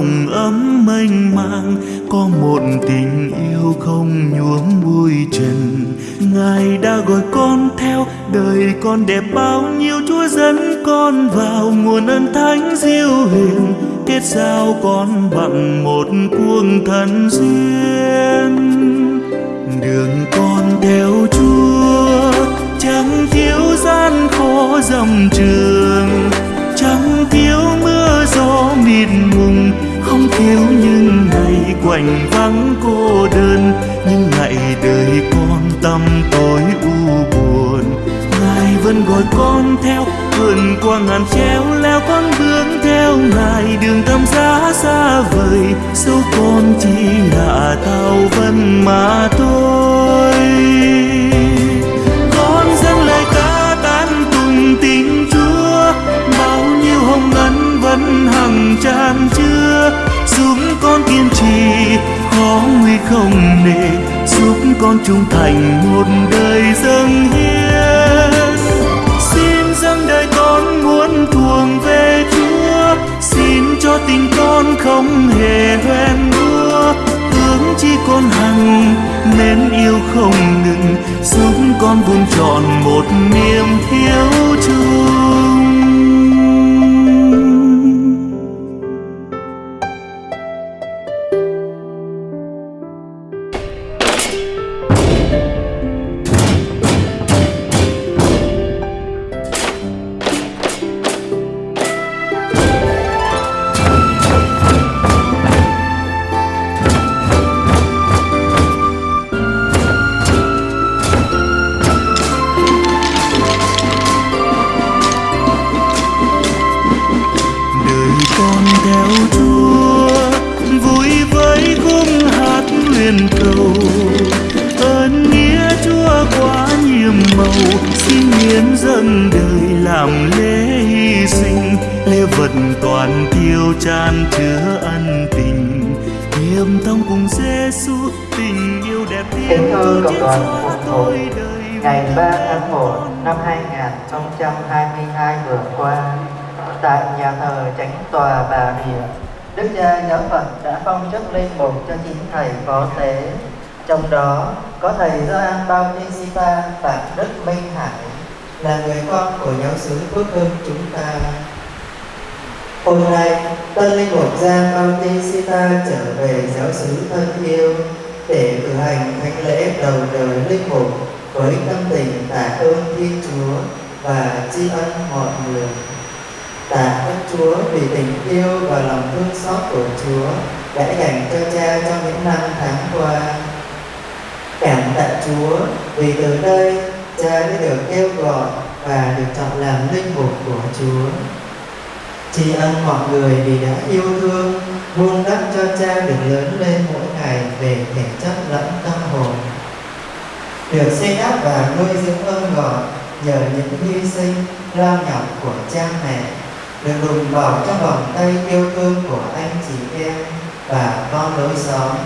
nồng ấm mênh mang, có một tình yêu không nhuốm bụi trần. Ngài đã gọi con theo, đời con đẹp bao nhiêu, chúa dẫn con vào nguồn ân thánh diệu hiền. Kết giao con bằng một cuồng thần duyên. Gọi con theo vượn qua ngàn treo, leo con bước theo ngài. Đường tâm giá xa vời dẫu con chỉ là tàu vân mà thôi. Con dâng lời ca tán cùng tình chúa, bao nhiêu hồng ân vẫn hằng tràn chứa. Giúp con kiên trì khó nguy không nề, giúp con trung thành một đời dâng hiến. Cho tình con không hề hoen đua hướng chi con hằng nên yêu không ngừng, giúp con vun trọn một niềm thiếu chung trên đoàn gió phục vụ, tôi ngày 3 tháng 1 năm 2022 vừa qua, tại nhà thờ Chánh Tòa Bà Rịa, Đức cha Giáo phận đã phong chức linh mục cho chín thầy phó tế. Trong đó có thầy Gioan Bautista Phạm Đức Minh Hải là người con của giáo xứ Phước Hưng chúng ta. Hôm nay, tân linh mục Gian Bautista trở về giáo xứ thân yêu để cử hành thánh lễ đầu đời linh mục với tâm tình tạ ơn Thiên Chúa và tri ân mọi người. Tạ ơn Chúa vì tình yêu và lòng thương xót của Chúa đã dành cho cha trong những năm tháng qua. Cảm tạ Chúa vì từ đây cha đã được kêu gọi và được chọn làm linh mục của Chúa. Tri ân mọi người vì đã yêu thương, vun đắp cho cha được lớn lên mỗi ngày về thể chất lẫn tâm hồn. Được xây đắp và nuôi dưỡng ơn gọi nhờ những hy sinh lao nhọc của cha mẹ, được đùm bọc trong vòng tay yêu thương của anh chị em và con lối xóm,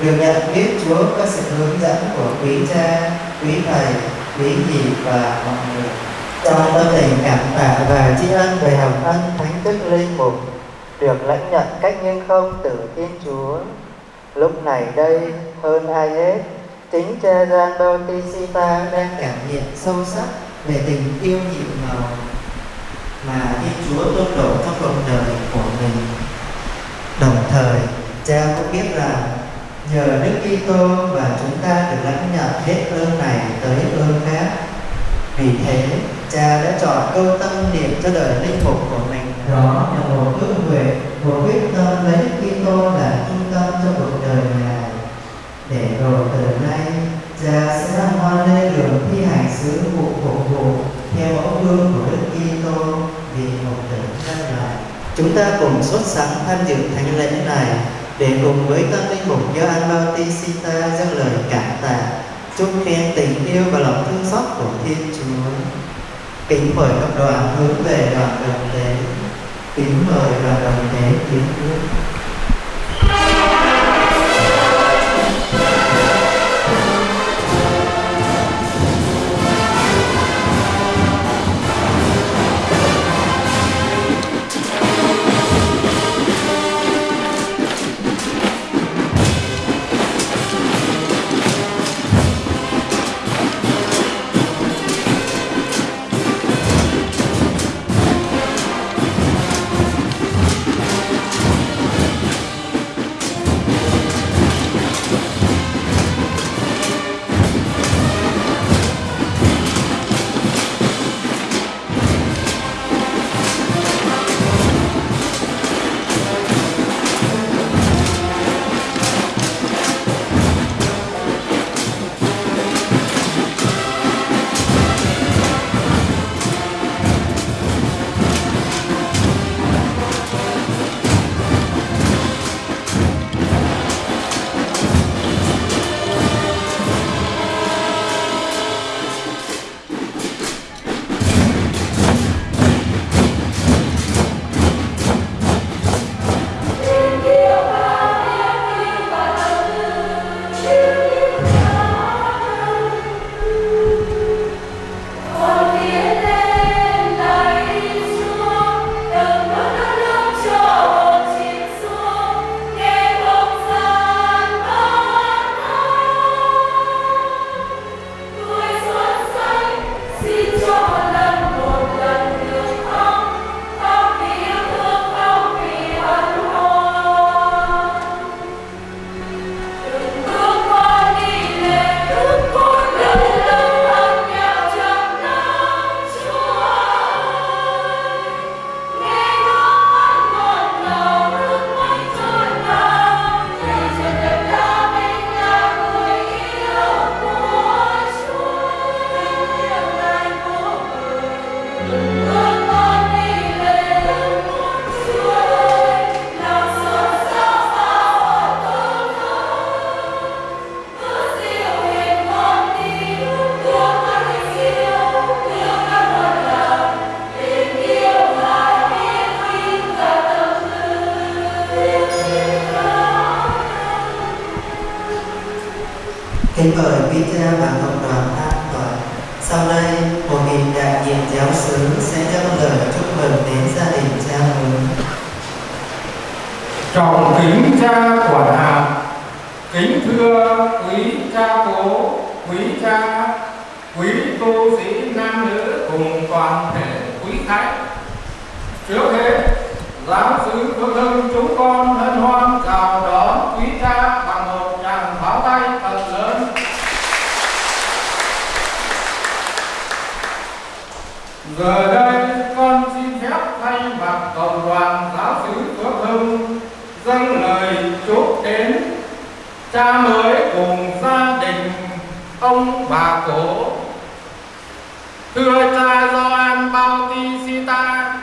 được nhận biết Chúa có sự hướng dẫn của quý cha, quý thầy, quý dì và mọi người trong tâm tình cảm tạ và tri ân về hồng ân thánh đức linh mục được lãnh nhận cách nghiêng không từ thiên chúa lúc này đây hơn ai hết chính cha Gian Bautista đang cảm nhận sâu sắc về tình yêu nhịn màu mà Thiên Chúa tôn đổ trong cuộc đời của mình. Đồng thời, cha cũng biết rằng nhờ Đức Kitô và chúng ta được lãnh nhận hết ơn này tới ơn khác. Vì thế, cha đã chọn câu tâm niệm cho đời linh mục của mình đó là một ước nguyện, một quyết tâm lấy Kitô là trung tâm cho cuộc đời ngài. Để rồi từ nay, cha sẽ đăng hoa lên đường thi hành sứ vụ phục vụ theo mẫu gương của Đức Kitô vì một tỉnh nhân loại. Chúng ta cùng sốt sắng tham dự thánh lễ này để cùng với tân linh mục Gioan Bautista dâng lời cảm tạ, chúc khen tình yêu và lòng thương xót của Thiên Chúa. Kính mời các đoàn hướng về đoàn đồng tế. Kính mời đoàn đồng tế tiến bước. Kính mời quý cha và cộng đoàn an toàn. Sau đây, một mình đại diện giáo xứ sẽ trao lời chúc mừng đến gia đình cha mừng. Trọng kính cha quản hạt, kính thưa quý cha cố, quý cha, quý tu sĩ nam nữ cùng toàn thể quý khách. Trước hết, giáo sứ Phước Hưng chúng con hân hoan chào đón quý cha bằng một tràng pháo tay thật lớn. Giờ đây con xin phép thay mặt cộng đoàn giáo sứ Phước Hưng dâng lời chúc đến cha mới cùng gia đình ông bà cổ thưa cha Gioan Bautista,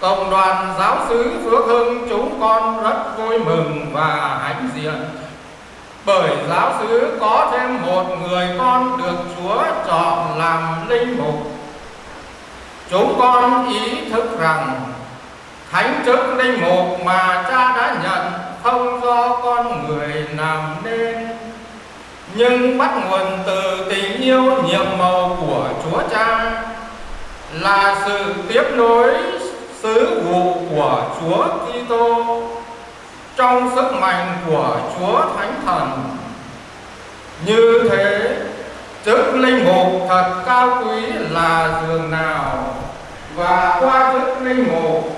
cộng đoàn giáo sứ Phước Hưng chúng con rất vui mừng và hãnh diện. Bởi giáo sứ có thêm một người con được Chúa chọn làm linh mục chúng con ý thức rằng thánh chức linh mục mà cha đã nhận không do con người làm nên nhưng bắt nguồn từ tình yêu nhiệm màu của Chúa Cha là sự tiếp nối sứ vụ của Chúa Kitô trong sức mạnh của Chúa Thánh Thần. Như thế, Đức linh mục thật cao quý là giường nào và qua đức linh mục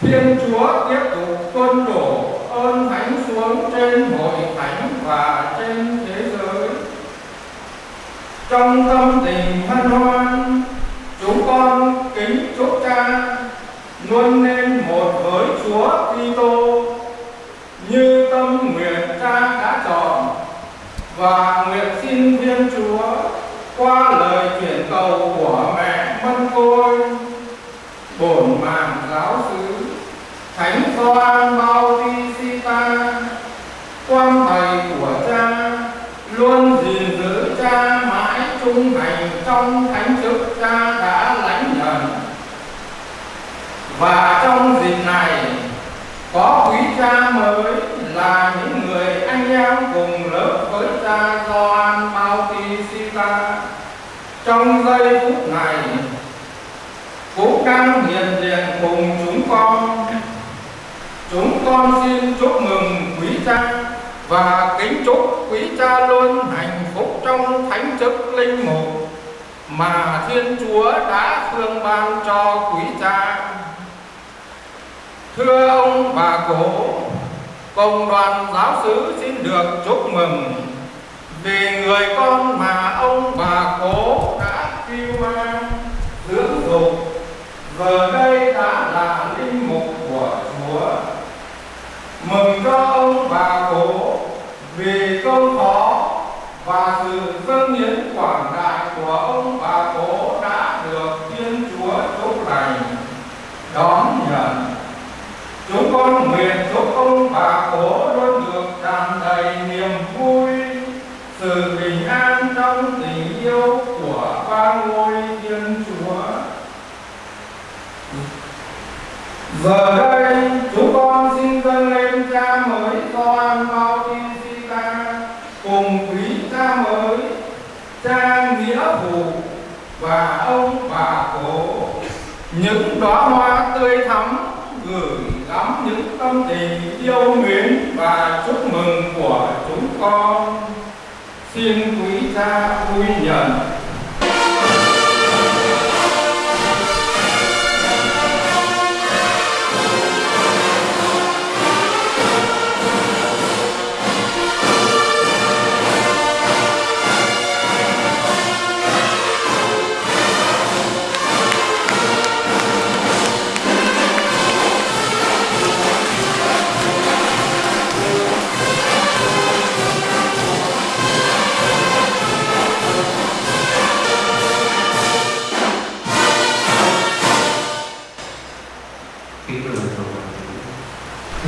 Thiên Chúa tiếp tục tuân đổ ơn thánh xuống trên hội thánh và trên thế giới. Trong tâm tình hân hoan, chúng con kính chúc cha luôn nên một với Chúa Kitô như tâm nguyện cha đã chọn và nguyện xin Thiên Chúa qua lời chuyển cầu của mẹ Mân Côi, bổn mạng giáo xứ, Thánh Gioan Bautista quan thầy của cha, luôn gìn giữ cha mãi trung thành trong thánh chức cha đã lãnh nhận. Và trong dịp này, có quý cha mới là những người anh em cùng lớp với cha Gioan Bautista trong giây phút này cũng đang hiện diện cùng chúng con chúng con xin chúc mừng quý cha và kính chúc quý cha luôn hạnh phúc trong thánh chức linh mục mà Thiên Chúa đã thương ban cho quý cha. Thưa ông bà cổ, cộng đoàn giáo sứ xin được chúc mừng vì người con mà ông bà cố đã kêu mang dưỡng dục, giờ đây đã là linh mục của Chúa. Mừng cho ông bà cố, vì công khó và sự dâng hiến quảng đại của ông bà cố đã được Thiên Chúa chúc lành, đón nhận. Chúng con nguyện chúc ông bà cố luôn được tràn đầy niềm vui, sự bình an trong tình yêu của ba ngôi Thiên Chúa. Giờ đây, chúng con xin dâng lên cha mới Gioan ta cùng quý cha mới, cha nghĩa phụ và ông bà cổ những đóa hoa tươi thắm gửi gắm những tâm tình yêu mến và chúc mừng của chúng con xin quý cha vui nhận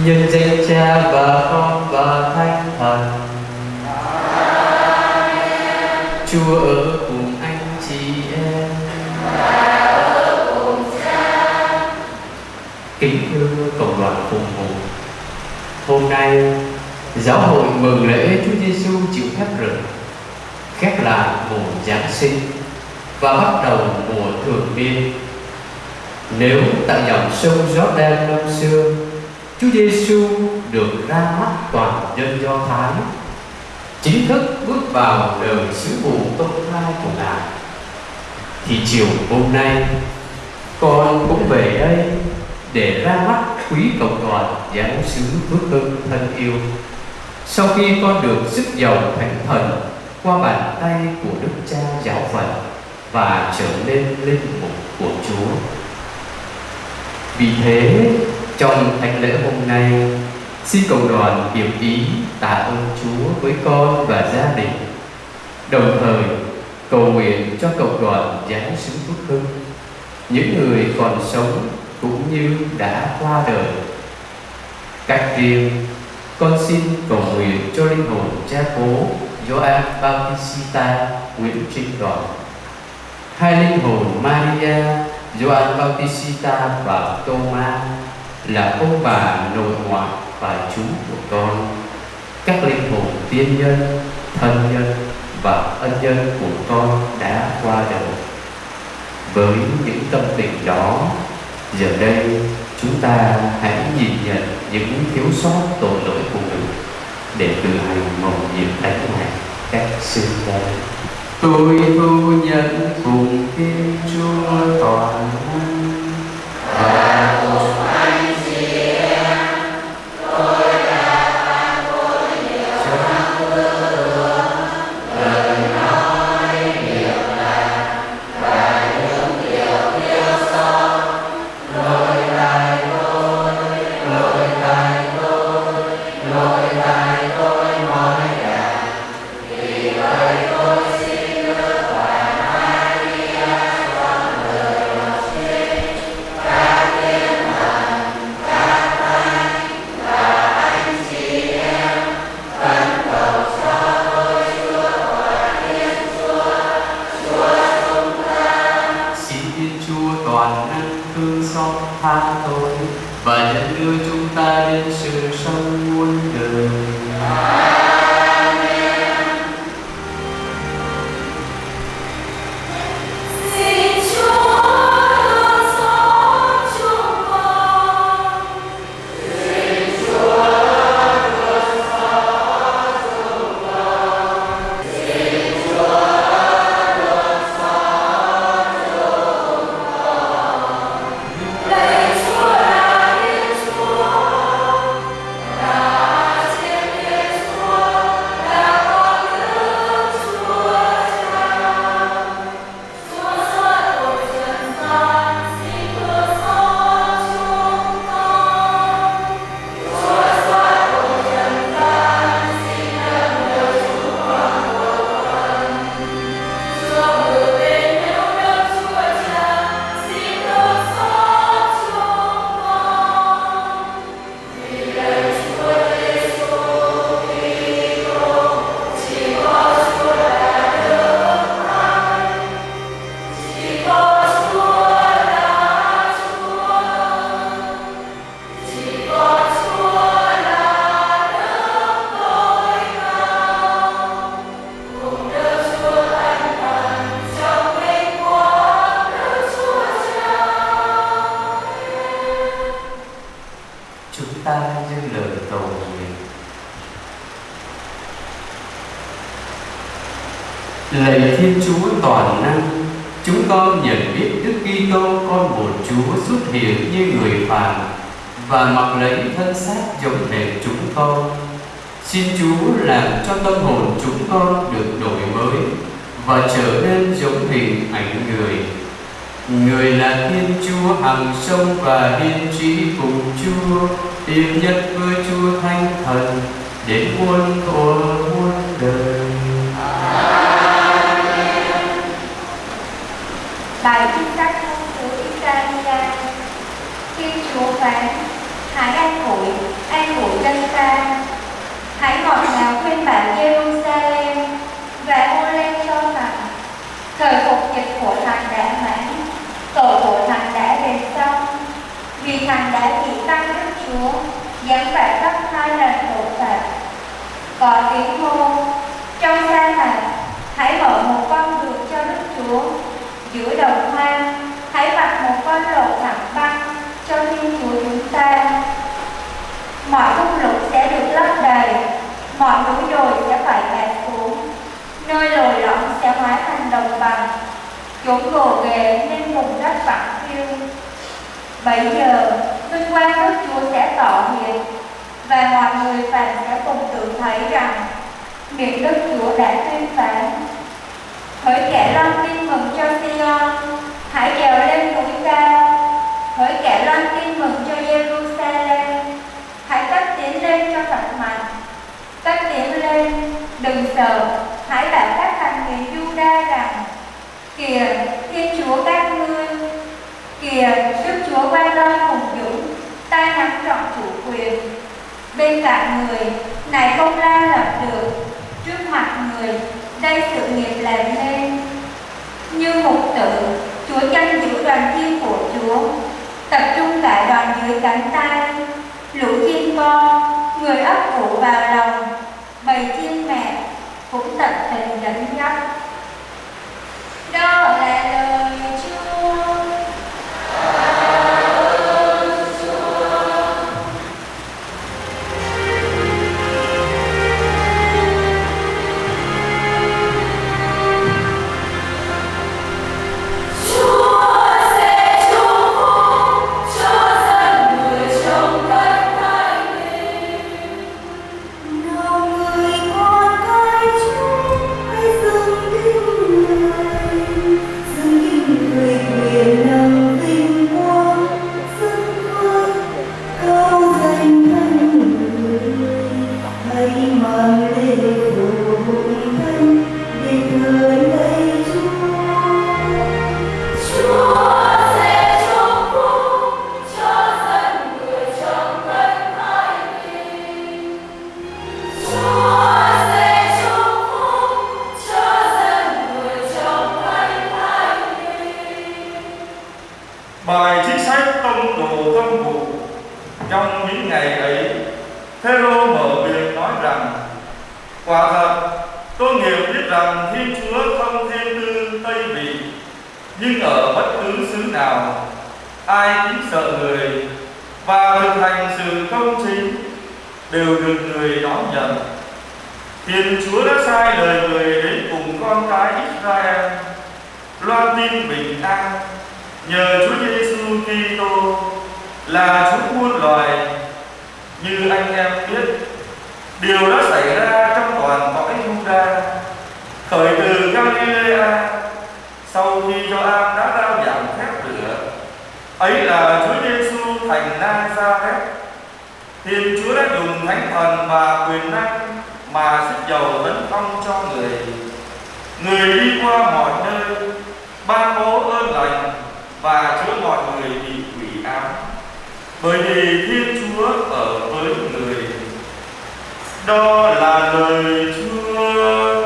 nhân danh cha và con và thánh thần. Chúa ở cùng anh chị em. Kính thưa cộng đoàn phục vụ hôm nay giáo hội mừng lễ Chúa Giêsu chịu phép rửa khép lại mùa Giáng sinh và bắt đầu mùa thường niên. Nếu tại dòng sông Jordan năm xưa, Chúa Giêsu được ra mắt toàn dân Do Thái, chính thức bước vào đời sứ vụ công khai của Ngài, thì chiều hôm nay con cũng về đây để ra mắt quý cộng đoàn giáo sứ Phước Hưng thân yêu. Sau khi con được sức giàu thánh thần qua bàn tay của Đức Cha Giáo Phận và trở nên linh mục của Chúa. Vì thế, trong thánh lễ hôm nay, xin cộng đoàn hiệp ý tạ ơn Chúa với con và gia đình. Đồng thời, cầu nguyện cho cộng đoàn giáo sứ Phước Hưng, những người còn sống cũng như đã qua đời. Cách riêng, con xin cầu nguyện cho linh hồn cha cố Gioan Bautista Nguyễn Trinh Đoàn hai linh hồn Maria Gioan Bautista và Thomas là ông bà nội ngoại và chú của con. Các linh hồn tiên nhân thân nhân và ân nhân của con đã qua đời. Với những tâm tình đó giờ đây chúng ta hãy nhìn nhận những thiếu sót tội lỗi của mình để tự hành mầu nhiệm đánh này cách xưng đây tôi thu nhận cùng thiên chúa toàn năng. Và giờ, vinh quang Đức Chúa sẽ tỏ hiện và mọi người phàm sẽ cùng tự thấy rằng miệng Đức Chúa đã tuyên phán. Hỡi kẻ loan tin mừng cho Sion, hãy trèo lên núi cao. Hỡi kẻ loan tin mừng cho Jerusalem, hãy cất tiến lên cho thật mạnh. Cất tiến lên, đừng sợ, hãy bảo các thành người Juda rằng Kìa, Thiên Chúa các ngươi Kìa, Đức Chúa quay lon hùng dũng, tay nắm trọn chủ quyền. Bên cạnh người, này không la lập được, trước mặt người, đây sự nghiệp làm nên. Như mục tử, Chúa chân giữ đoàn chiên của Chúa, tập trung cả đoàn dưới cánh tay, lũ chim con, người ấp ủ vào lòng, bầy chim mẹ cũng tận tình dẫn dắt. Đó Ai kính sợ người Và thực hành sự công chính Đều được người đón nhận. Thiên Chúa đã sai lời người đến cùng con cái Israel, loan tin bình an. Nhờ Chúa Giêsu Kitô là Chúa muôn loài. Như anh em biết, điều đã xảy ra trong toàn cõi Juda. Khởi từ Galilea, sau khi Gioan đã rao giảng phép ấy là Chúa Giêsu thành Nazareth. Thiên Chúa đã dùng thánh thần và quyền năng mà sức dầu tấn phong cho người. Người đi qua mọi nơi, ban bố ơn lành và chữa mọi người bị quỷ ám. Bởi vì thiên chúa ở với người. Đó là lời chúa Chúa.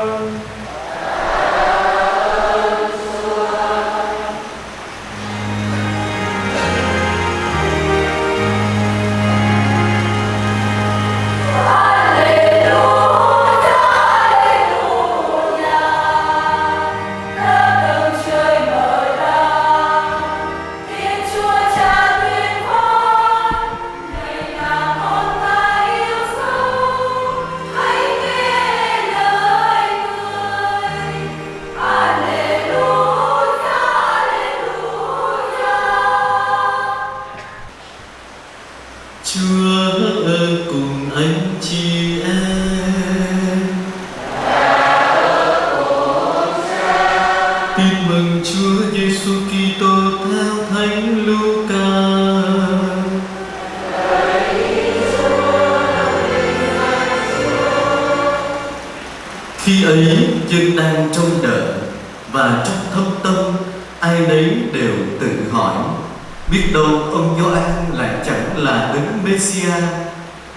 Messia.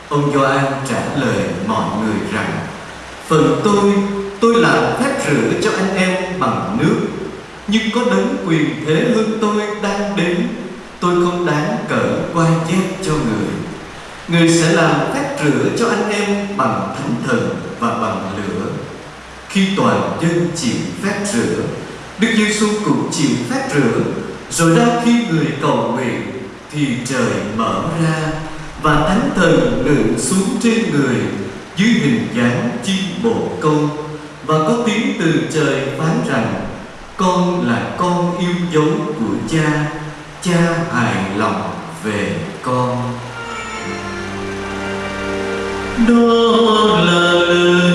Ông Gioan trả lời mọi người rằng: Phần tôi, tôi làm phép rửa cho anh em bằng nước, nhưng có đấng quyền thế hơn tôi đang đến, tôi không đáng cỡ quan chép cho người. Người sẽ làm phép rửa cho anh em bằng thánh thần và bằng lửa. Khi toàn dân chịu phép rửa, Đức Giêsu cũng chịu phép rửa Rồi ra khi người cầu nguyện Thì trời mở ra và thánh thần ngự xuống trên người, Dưới hình dáng chim bồ câu. Và có tiếng từ trời phán rằng, Con là con yêu dấu của cha Cha hài lòng về con. Đó là lời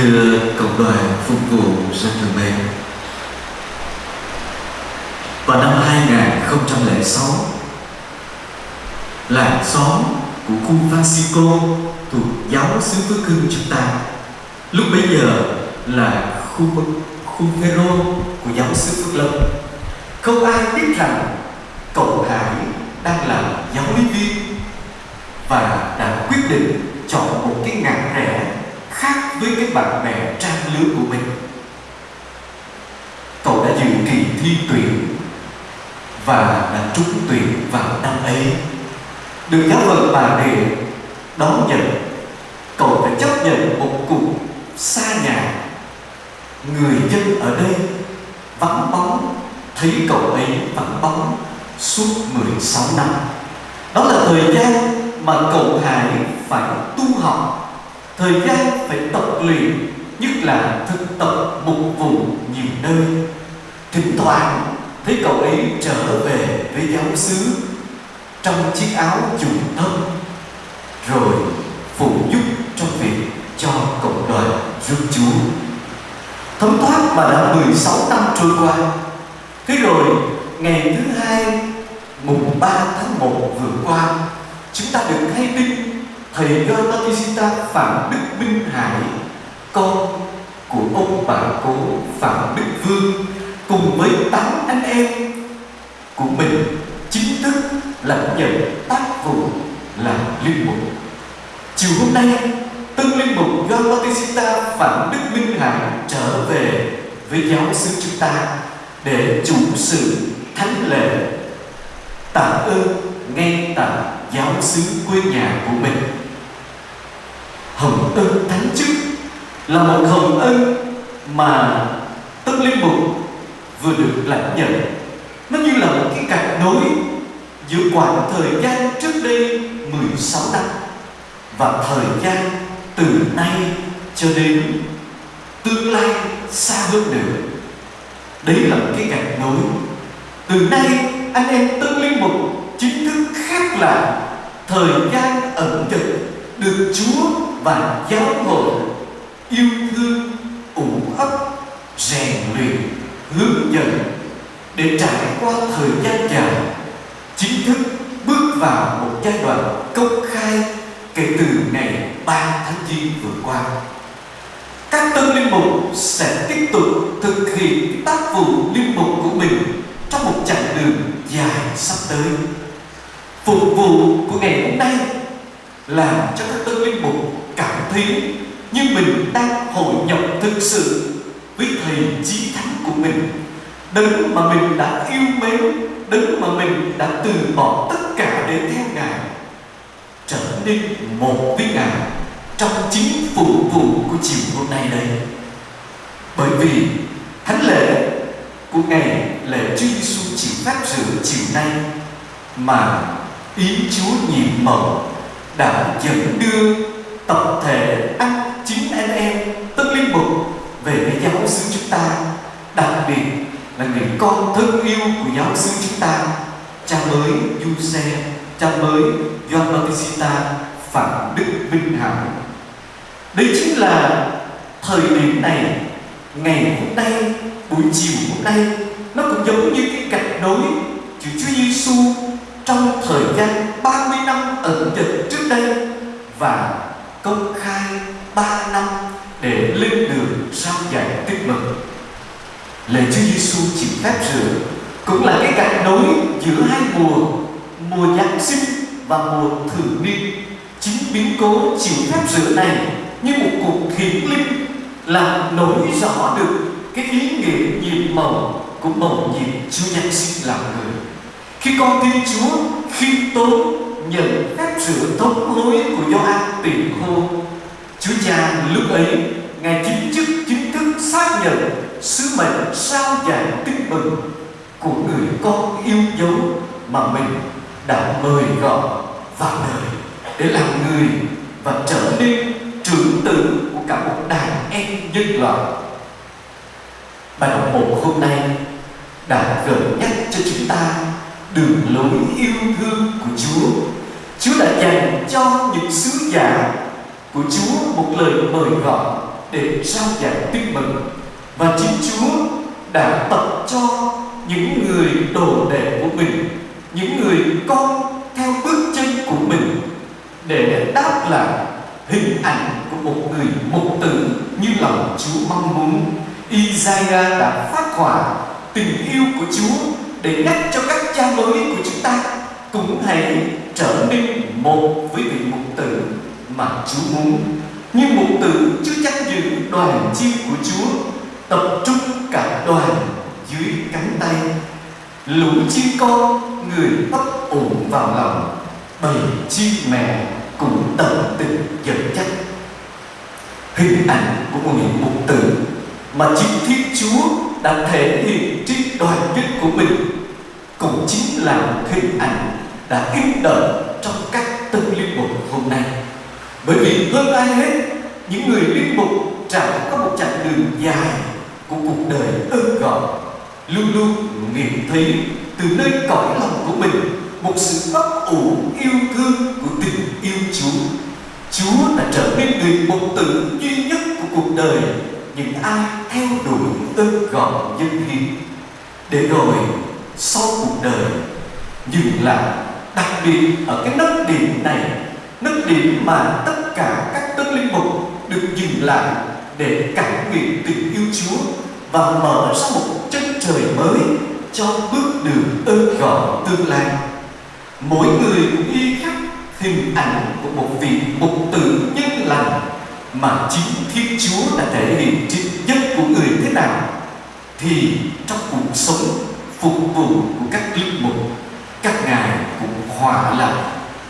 thưa cộng đoàn phục vụ dân thường mến Vào năm 2006 Làng xóm của khu Francisco thuộc giáo xứ Phước Hưng chúng ta Lúc bấy giờ là khu khu Phêrô của giáo xứ Phước Lâm. Không ai biết rằng cậu Hải đang làm giáo lý viên Và đã quyết định chọn một cái ngã rẻ khác với cái bạn bè trang lứa của mình. Cậu đã dự kỳ thi tuyển và đã trúng tuyển vào năm ấy được giáo phận bà đề, đón nhận, cậu phải chấp nhận một cuộc xa nhà. Người dân ở đây vắng bóng, thấy cậu ấy vắng bóng suốt 16 năm. Đó là thời gian mà cậu Hải phải tu học Thời gian phải tập luyện, Nhất là thực tập bục vùng nhiều nơi. Thỉnh thoảng, thấy cậu ấy trở về với giáo xứ, Trong chiếc áo trùng thân Rồi phụ giúp trong việc cho cộng đoàn rước Chúa. Thấm thoát mà đã 16 năm trôi qua, Thế rồi ngày thứ hai, mùng 3 tháng 1 vừa qua, Chúng ta được hay tin Thầy Gioan Bautista Phạm Đức Minh Hải Con của ông bà cố Phạm Đức Vương Cùng với tám anh em của mình Chính thức lãnh nhận tác vụ làm linh mục. Chiều hôm nay, Tân linh mục Gioan Bautista Phạm Đức Minh Hải trở về với giáo xứ chúng ta để chủ sự thánh lễ. Tạ ơn ngay tại giáo xứ quê nhà của mình hồng ân thánh chức là một hồng ân mà tất linh mục vừa được lãnh nhận. Nó như là một cái cạch nối giữa khoảng thời gian trước đây 16 năm và thời gian từ nay cho đến tương lai xa hơn nữa. Đấy là một cái gạch nối. Từ nay, anh em tân linh mục chính thức khác là thời gian ẩn trực được Chúa và giáo hội yêu thương, ủ ấp, rèn luyện, hướng dẫn để trải qua thời gian dài, chính thức bước vào một giai đoạn công khai kể từ ngày 3 tháng 9 vừa qua. Các tân linh mục sẽ tiếp tục thực hiện tác vụ linh mục của mình trong một chặng đường dài sắp tới. Phục vụ của ngày hôm nay làm cho các tân linh mục cảm thấy như mình đang hội nhập thực sự với thầy chí thánh của mình. Đấng mà mình đã yêu mến, đấng mà mình đã từ bỏ tất cả để theo ngài, trở nên một với ngài trong chính phục vụ của chiều hôm nay đây. Bởi vì thánh lễ của ngày lễ Chúa Giêsu chịu phép rửa chiều nay mà ý Chúa nhiệm màu đã dẫn đưa tập thể anh chính anh em tất linh mục, về với giáo xứ chúng ta. Đặc biệt là người con thân yêu của giáo xứ chúng ta, cha mới du xe, cha mới John Bautista Phạm Đức Minh Hảo. Đây chính là thời điểm này, ngày hôm nay, buổi chiều hôm nay, nó cũng giống như cái gạch nối của Chúa Giêsu trong thời gian 30 năm ẩn dịch trước đây và công khai 3 năm để lên đường rao dạy tích mừng. Lễ Chúa Giêsu chịu phép rửa cũng là cái gạch nối giữa hai mùa, mùa Giáng sinh và mùa thử niên. Chính biến cố chịu phép rửa này như một cuộc hiển linh làm nổi rõ được cái ý nghĩa nhiệm màu của mầu nhiệm Chúa Giáng sinh làm người khi con tin Chúa, khi tôi nhận phép rửa thống hối của Gioan tiền khô. Chúa Cha lúc ấy, ngài chính chức chính thức xác nhận sứ mệnh sao giải tin mừng của người con yêu dấu mà mình đã mời gọi vào đời để làm người và trở nên trưởng tử của cả một đàn em nhân loại. Bài học một hôm nay đã gợi nhắc cho chúng ta đường lối yêu thương của Chúa. Chúa đã dành cho những sứ giả của Chúa một lời mời gọi để trao giảng tin mừng và chính Chúa đã tập cho những người đồ đệ của mình, những người con theo bước chân của mình để đáp lại hình ảnh của một người mục tử như lòng Chúa mong muốn. Isaiah đã phát hỏa tình yêu của Chúa để nhắc cho các cha mới của chúng ta, cũng hãy trở nên một với vị mục tử mà Chúa muốn. Như mục tử chưa chắc giữ đoàn chiên của Chúa, tập trung cả đoàn dưới cánh tay lũ chim con, người ấp ủ vào lòng, bầy chim mẹ cũng tận tình dẫn dắt hình ảnh của một người mục tử mà chính Thiên Chúa đã thể hiện trên đoàn kết của mình cũng chính là một hình ảnh đã in đậm trong các tân linh mục hôm nay bởi vì hơn ai hết, những người linh mục trải có một chặng đường dài của cuộc đời ơn gọi, luôn luôn nghiệm thấy từ nơi cõi lòng của mình một sự ấp ủ yêu thương của tình yêu Chúa. Chúa đã trở nên người mục tử duy nhất của cuộc đời, những ai theo đuổi ơn gọi nhân hiến để rồi sau cuộc đời dừng lại, đặc biệt ở cái nấc điểm này, nấc điểm mà tất cả các tân linh mục được dừng lại để cảm nghiệm tình yêu Chúa và mở ra một chân trời mới cho bước đường ơn gọi tương lai. Mỗi người cũng y khắc hình ảnh của một vị mục tử nhân lành mà chính Thiên Chúa đã thể hiện trên nhân của người thế nào thì trong cuộc sống phục vụ của các linh mục, các ngài cũng hòa lại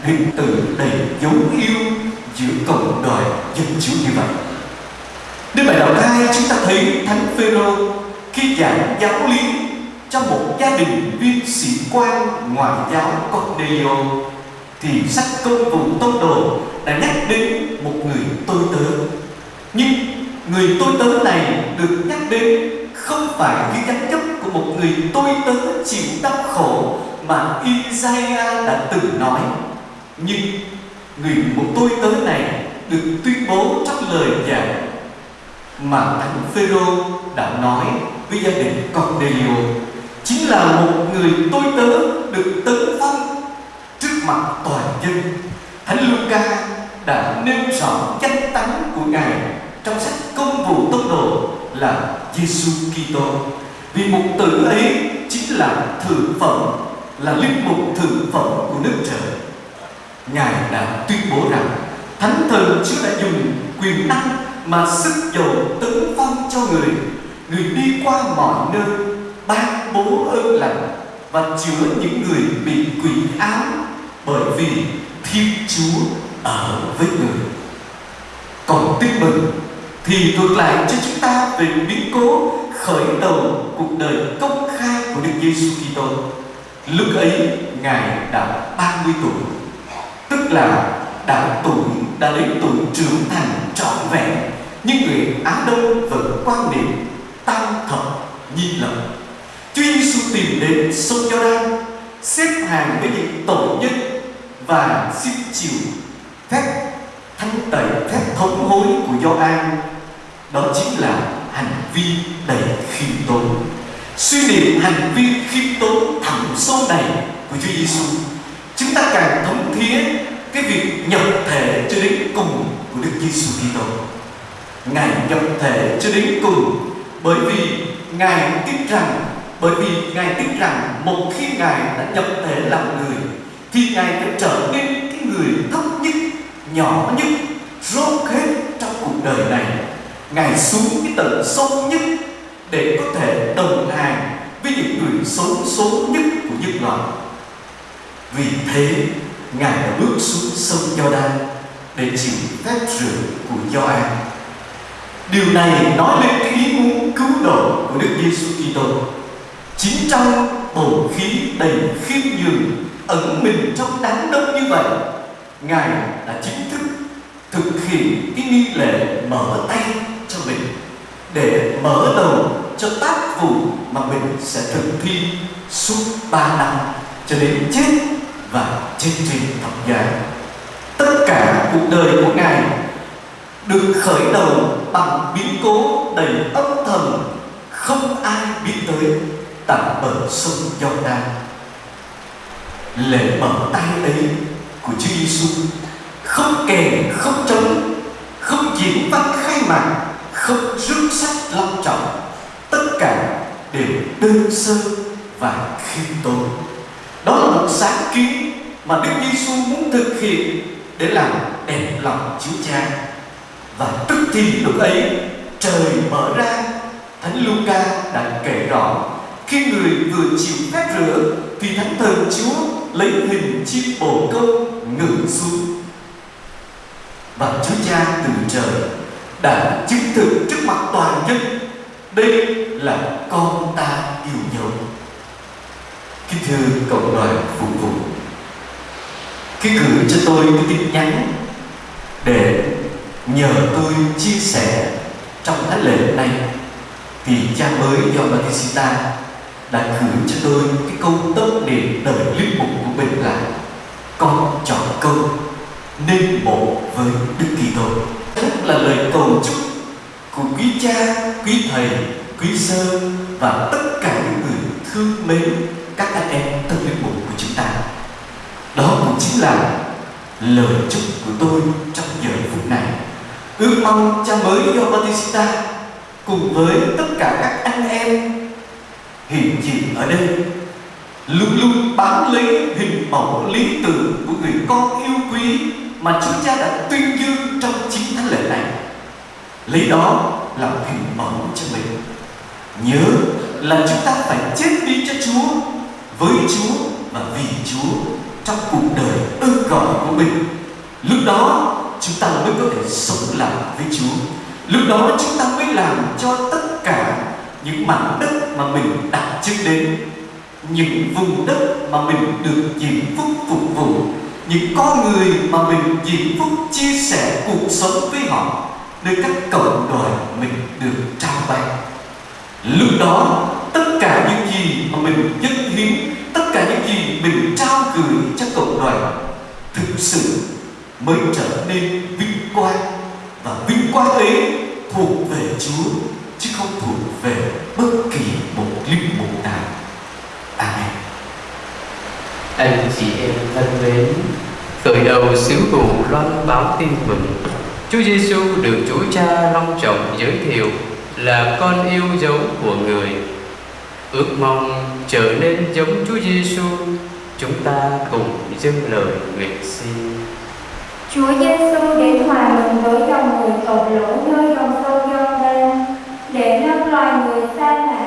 hình tượng đầy dấu yêu giữa cộng đời dân Chúa như vậy. Đến bài đầu hai chúng ta thấy Thánh Phêrô khi giảng giáo lý cho một gia đình viên sĩ quan ngoại giáo Cornelio, thì sách công vụ tông đồ đã nhắc đến một người tôi tớ. Nhưng người tôi tớ này được nhắc đến không phải như gắn chấp của một người tôi tớ chịu đau khổ mà Isaiah đã từng nói. Nhưng người một tôi tớ này được tuyên bố trong lời giảng mà thánh Phêrô đã nói với gia đình Cornelio, chính là một người tôi tớ được tấn phong trước mặt toàn dân. Thánh Luca đã nêu rõ danh tánh của ngài trong sách công vụ tông đồ là Giêsu Kitô. Vì mục tử ấy chính là thử phẩm, là linh mục thử phẩm của nước trời. Ngài đã tuyên bố rằng Thánh thần Chúa đã dùng quyền năng mà sức dầu tấn phong cho người người đi qua mọi nơi ban bố ơn lành và chữa những người bị quỷ áo bởi vì thiên chúa ở với người còn tin mừng thì ngược lại cho chúng ta về biến cố khởi đầu cuộc đời công khai của Đức Giêsu Kitô. Lúc ấy ngài đã 30 tuổi, tức là đã tuổi đã đến tuổi trưởng thành trọn vẹn nhưng người Á Đông vẫn quan niệm tam thập nhi lập. Chúa Giêsu tìm đến sông Giođan xếp hàng với những tội nhân và xin chịu phép thanh tẩy phép thống hối của Gioan đó chính là hành vi đầy khiêm tốn suy niệm hành vi khiêm tốn thẳm sâu này của Chúa Giêsu chúng ta càng thấm thía cái việc nhập thể cho đến cùng của Đức Giêsu Kitô. Ngài nhập thể cho đến cùng bởi vì Ngài tin rằng bởi vì Ngài tin rằng một khi Ngài đã nhập thể làm người thì Ngài đã trở nên cái người thấp nhất, nhỏ nhất, rốt hết trong cuộc đời này. Ngài xuống cái tận sâu nhất để có thể đồng hành với những người xấu số nhất của nhân loại. Vì thế Ngài đã bước xuống sông Giođan để chịu phép rửa của Gioan. Điều này nói lên cái ý muốn cứu độ của Đức Giêsu Kitô. Chính trong bầu khí đầy khiêm nhường ẩn mình trong đám đông như vậy, Ngài đã chính thức thực hiện cái nghi lễ mở tay cho mình để mở đầu cho tác vụ mà mình sẽ thực thi suốt ba năm cho đến chết và trên trình thập giá. Tất cả cuộc đời của Ngài được khởi đầu bằng biến cố đầy âm thầm không ai biết tới tại bờ sông Giô-đan. Lễ mở tay ấy của Chúa Giêsu không kèn, không trống, không diễn văn khai mạc, không rước sách long trọng, tất cả đều đơn sơ và khiêm tốn. Đó là một sáng kiến mà Đức Giêsu muốn thực hiện để làm đẹp lòng Chúa Cha. Và tức thì lúc ấy trời mở ra, Thánh Luca đã kể rõ khi người vừa chịu phép rửa thì Thánh Thần Chúa lấy hình chim bồ câu ngự xuống và Chúa Cha từ trời đã chứng thực trước mặt toàn dân. Đây là con ta yêu dấu kính thưa cộng đoàn phục vụ khi gửi cho tôi cái tin nhắn để nhờ tôi chia sẻ trong thánh lễ này, thì cha mới do Batista đã gửi cho tôi cái câu tâm niệm đời linh mục của mình là con chọn câu nên bộ với Đức Kitô cũng là lời cầu chúc của quý cha, quý thầy, quý sơ và tất cả những người thương mến các anh em tâm linh mục của chúng ta. Đó cũng chính là lời chúc của tôi trong giờ phút này. Ước mong cha mới do Batista cùng với tất cả các anh em hiện diện ở đây luôn luôn bám lấy hình mẫu lý tưởng của người con yêu quý mà Chúa Cha đã tuyên dương trong chính thánh lễ này. Lấy đó làm hình mẫu cho mình. Nhớ là chúng ta phải chết đi cho Chúa, với Chúa và vì Chúa trong cuộc đời ơn gọi của mình. Lúc đó chúng ta mới có thể sống lại với Chúa. Lúc đó chúng ta mới làm cho tất cả những mảnh đất mà mình đặt chân đến những vùng đất mà mình được diễm phúc phục vụ những con người mà mình diễm phúc chia sẻ cuộc sống với họ nơi các cộng đoàn mình được trao tặng. lúc đó tất cả những gì mà mình dâng hiến tất cả những gì mình trao gửi cho cộng đoàn thực sự mới trở nên vinh quang và vinh quang ấy thuộc về Chúa chứ không thuộc về bất kỳ một linh mục nào. Amen. Anh chị em thân mến, khởi đầu sứ vụ loan báo tin mừng. Chúa Giêsu được Chúa Cha long trọng giới thiệu là con yêu dấu của người. Ước mong trở nên giống Chúa Giêsu, chúng ta cùng dâng lời nguyện xin. Chúa Giêsu đến hòa mình với dòng người tội lỗi nơi dòng sông Giô-đan để nâng loài người xa lạ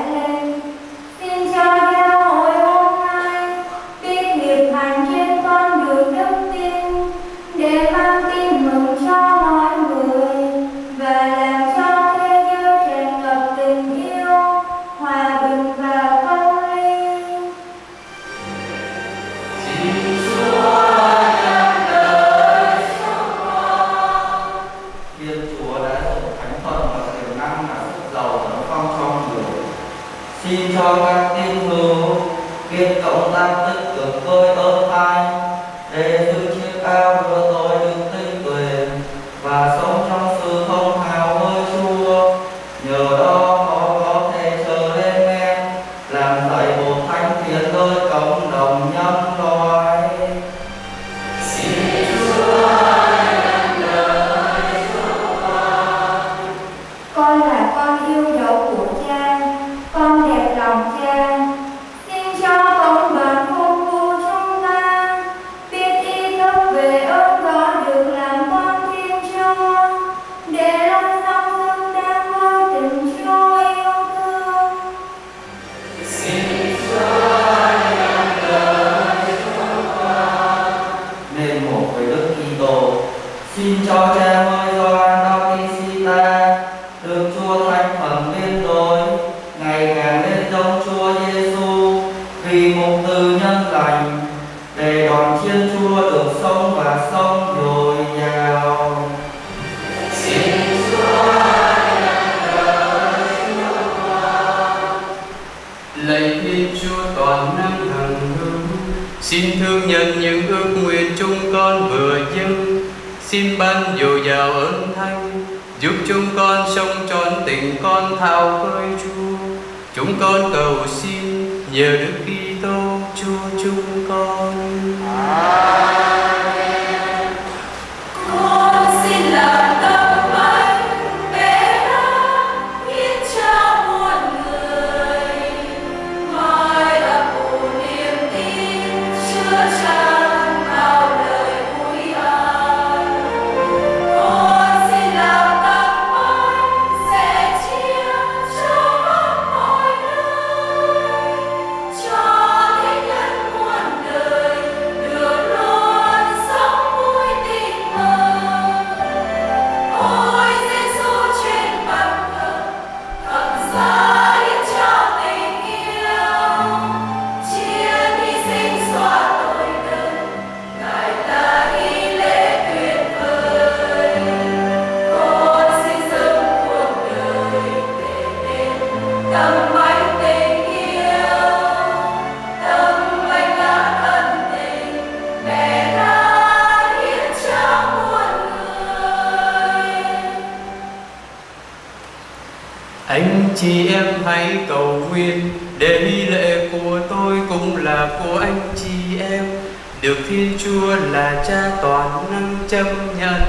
chúa là cha toàn năng chấp nhận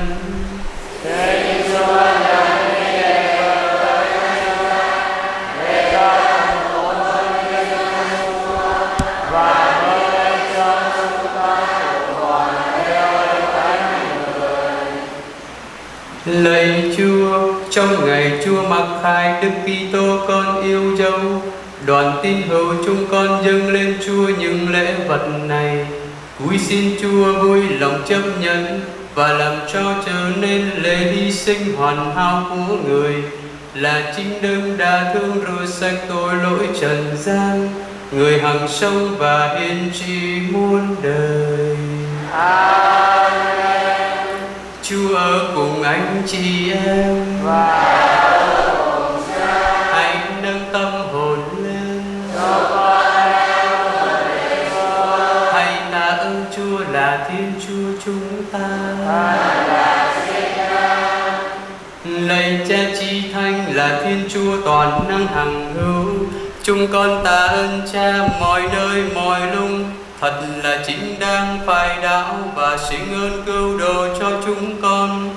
Lạy Chúa, trong ngày Chúa mặc khai Đức Kitô con yêu dấu, đoàn tin hữu chúng con dâng lên Chúa những lễ vật này. Cúi xin Chúa vui lòng chấp nhận và làm cho trở nên lễ hy sinh hoàn hảo của người. Là chính đấng đã thương rửa sạch tội lỗi trần gian, người hằng sống và hiền trị muôn đời. Chúa ở cùng anh chị em. Và là Thiên Chúa toàn năng hằng hữu. Chúng con tạ ơn Cha mọi nơi, mọi lúc thật là chính đang phải đạo và xin ơn cứu độ cho chúng con.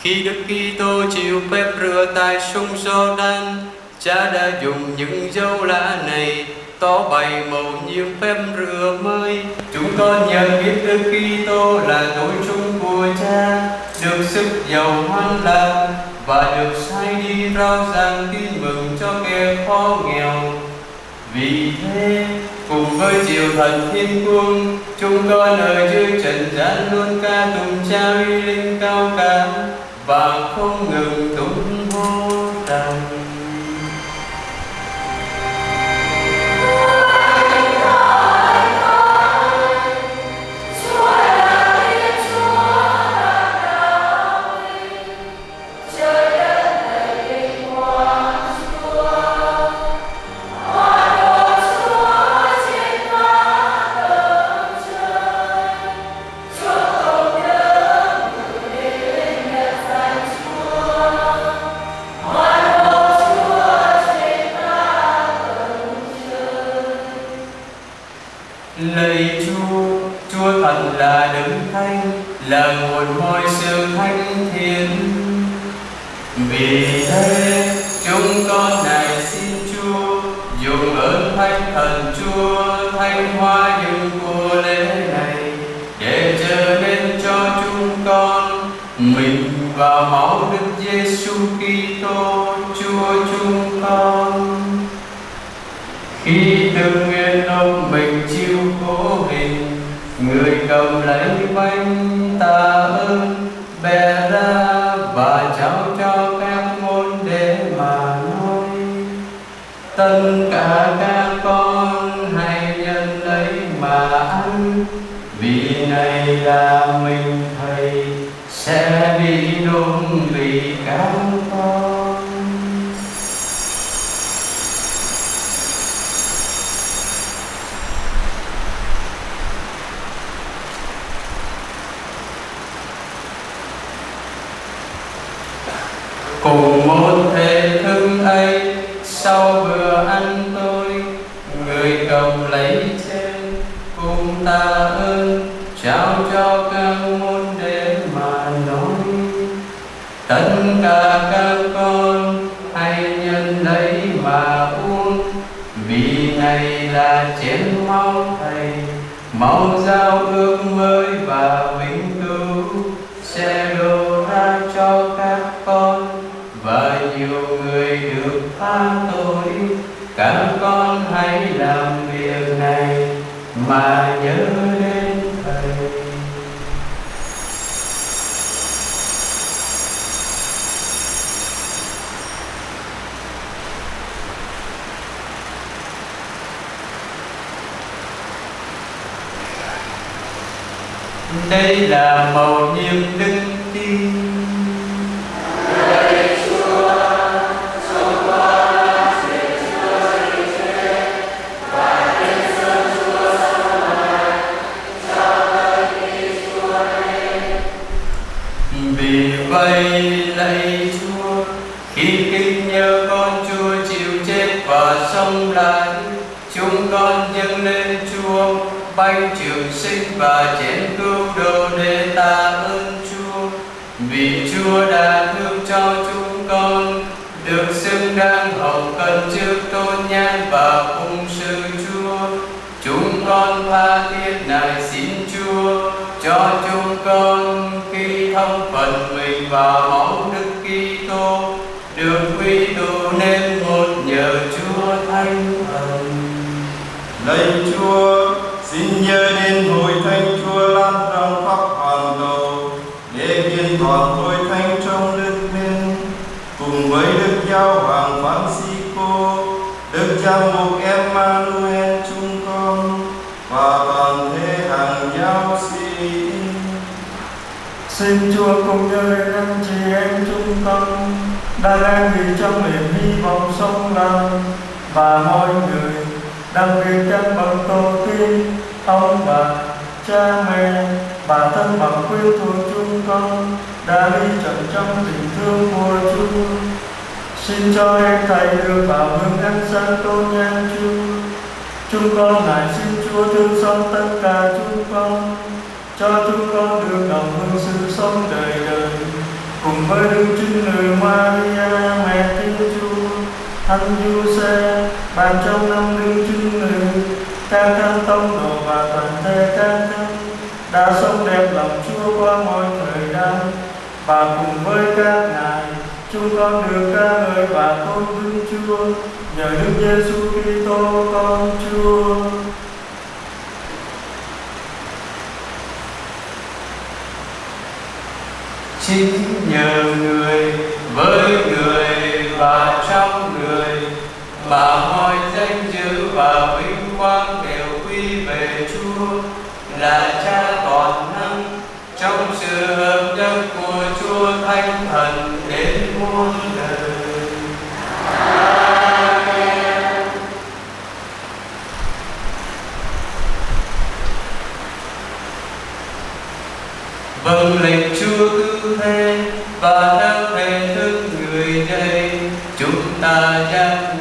Khi Đức Kitô chịu phép rửa tại sông Jordan Cha đã dùng những dấu lạ này tỏ bày màu nhiệm phép rửa mới. Chúng con nhận biết Đức Kitô là tội chúng của Cha, được sức giàu hoan lạc và được sai đi rao giảng tin mừng cho kẻ khó nghèo. Vì thế, cùng với diệu thần thiên cung chúng con ở dưới trần gian luôn ca tụng cha uy linh cao cả và không ngừng tung hô rằng thân phận mình và máu đức Kitô được quy tụ nên một nhờ chúa thánh thần. Lạy Chúa, xin nhớ đến hội thánh Chúa lan rộng khắp hoàn cầu để kiên toàn hội thánh trong đức tin cùng với Đức Giáo Hoàng Francisco, Đức cha mục Emmanuel Chúa Xin Chúa cùng với anh chị em chúng con, đã đang vì trong niềm hy vọng sống lại và mọi người, đặc biệt các bậc tổ tiên, ông bà, cha mẹ bà thân bằng quyến thuộc chúng con, đã đi chậm trong tình thương của Chúa. Xin cho em thầy được vào hướng ánh sáng tôn nhan Chúa. Chúng con lại xin Chúa thương xót tất cả chúng con cho chúng con được đồng hương sự sống đời đời. Cùng với đức trinh nữ Maria, mẹ Thiên Chúa, Thánh Giuse bàn trong năm đức trinh nữ các thánh tông đồ và toàn thể các thánh đã sống đẹp lòng Chúa qua mọi thời đại. Và cùng với các ngài, chúng con được ca ngợi và tôn vinh Chúa. Nhờ Đức Giêsu Kitô, con Chúa. Chính nhờ người, với người và trong người mà mọi danh dự và vinh quang đều quy về Chúa, là Cha toàn năng trong sự hợp nhất của Chúa Thánh Thần đến muôn đời. Amen. Vâng lệnh Thế và đang thể thức người đây. Chúng ta giác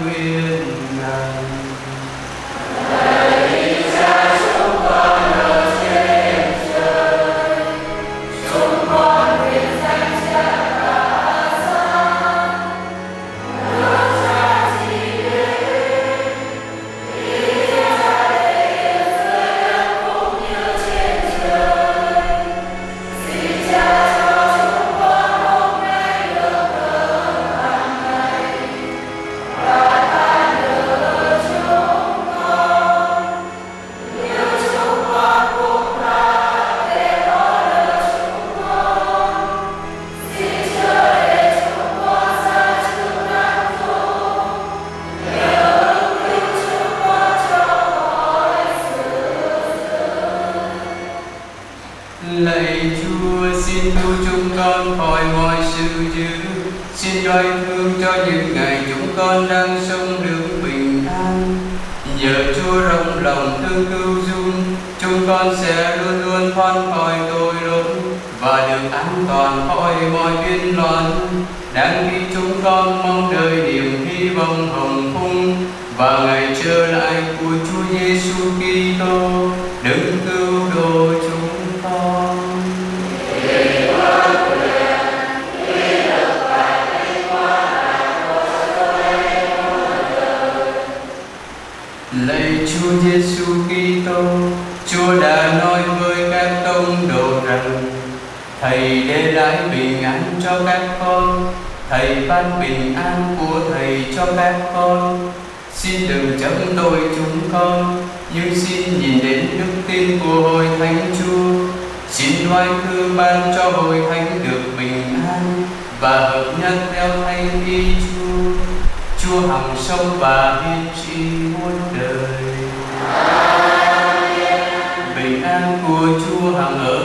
con sẽ luôn luôn thoát khỏi tội lỗi Và được an toàn khỏi mọi biến loạn đang khi chúng con mong đợi niềm hy vọng hồng phung và ngày trở lại của Chúa Giêsu Kitô đấng cứu độ chúng con. Lạy Chúa Giêsu Kitô, Chúa đã nói với các tông đồ rằng Thầy để lại bình an cho các con, Thầy ban bình an của Thầy cho các con. Xin đừng chấm tội chúng con, nhưng xin nhìn đến đức tin của hội thánh Chúa. Xin loan thương ban cho hội thánh được bình an và hợp nhất theo thánh Y Chúa. Chúa hằng sống và hiên Tôi của hằng ở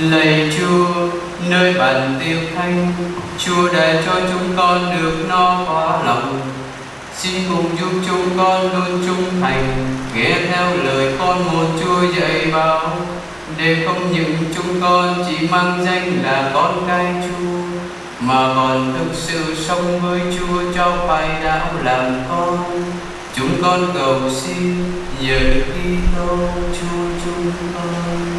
Lạy Chúa, nơi bàn tiêu thanh, Chúa để cho chúng con được no quá lòng. Xin cùng giúp chúng con luôn trung thành, nghe theo lời con một Chúa dạy bảo, để không những chúng con chỉ mang danh là con cái Chúa, mà còn thực sự sống với Chúa cho phải đạo làm con. Chúng con cầu xin nhờ Đức Kitô Chúa chúng con.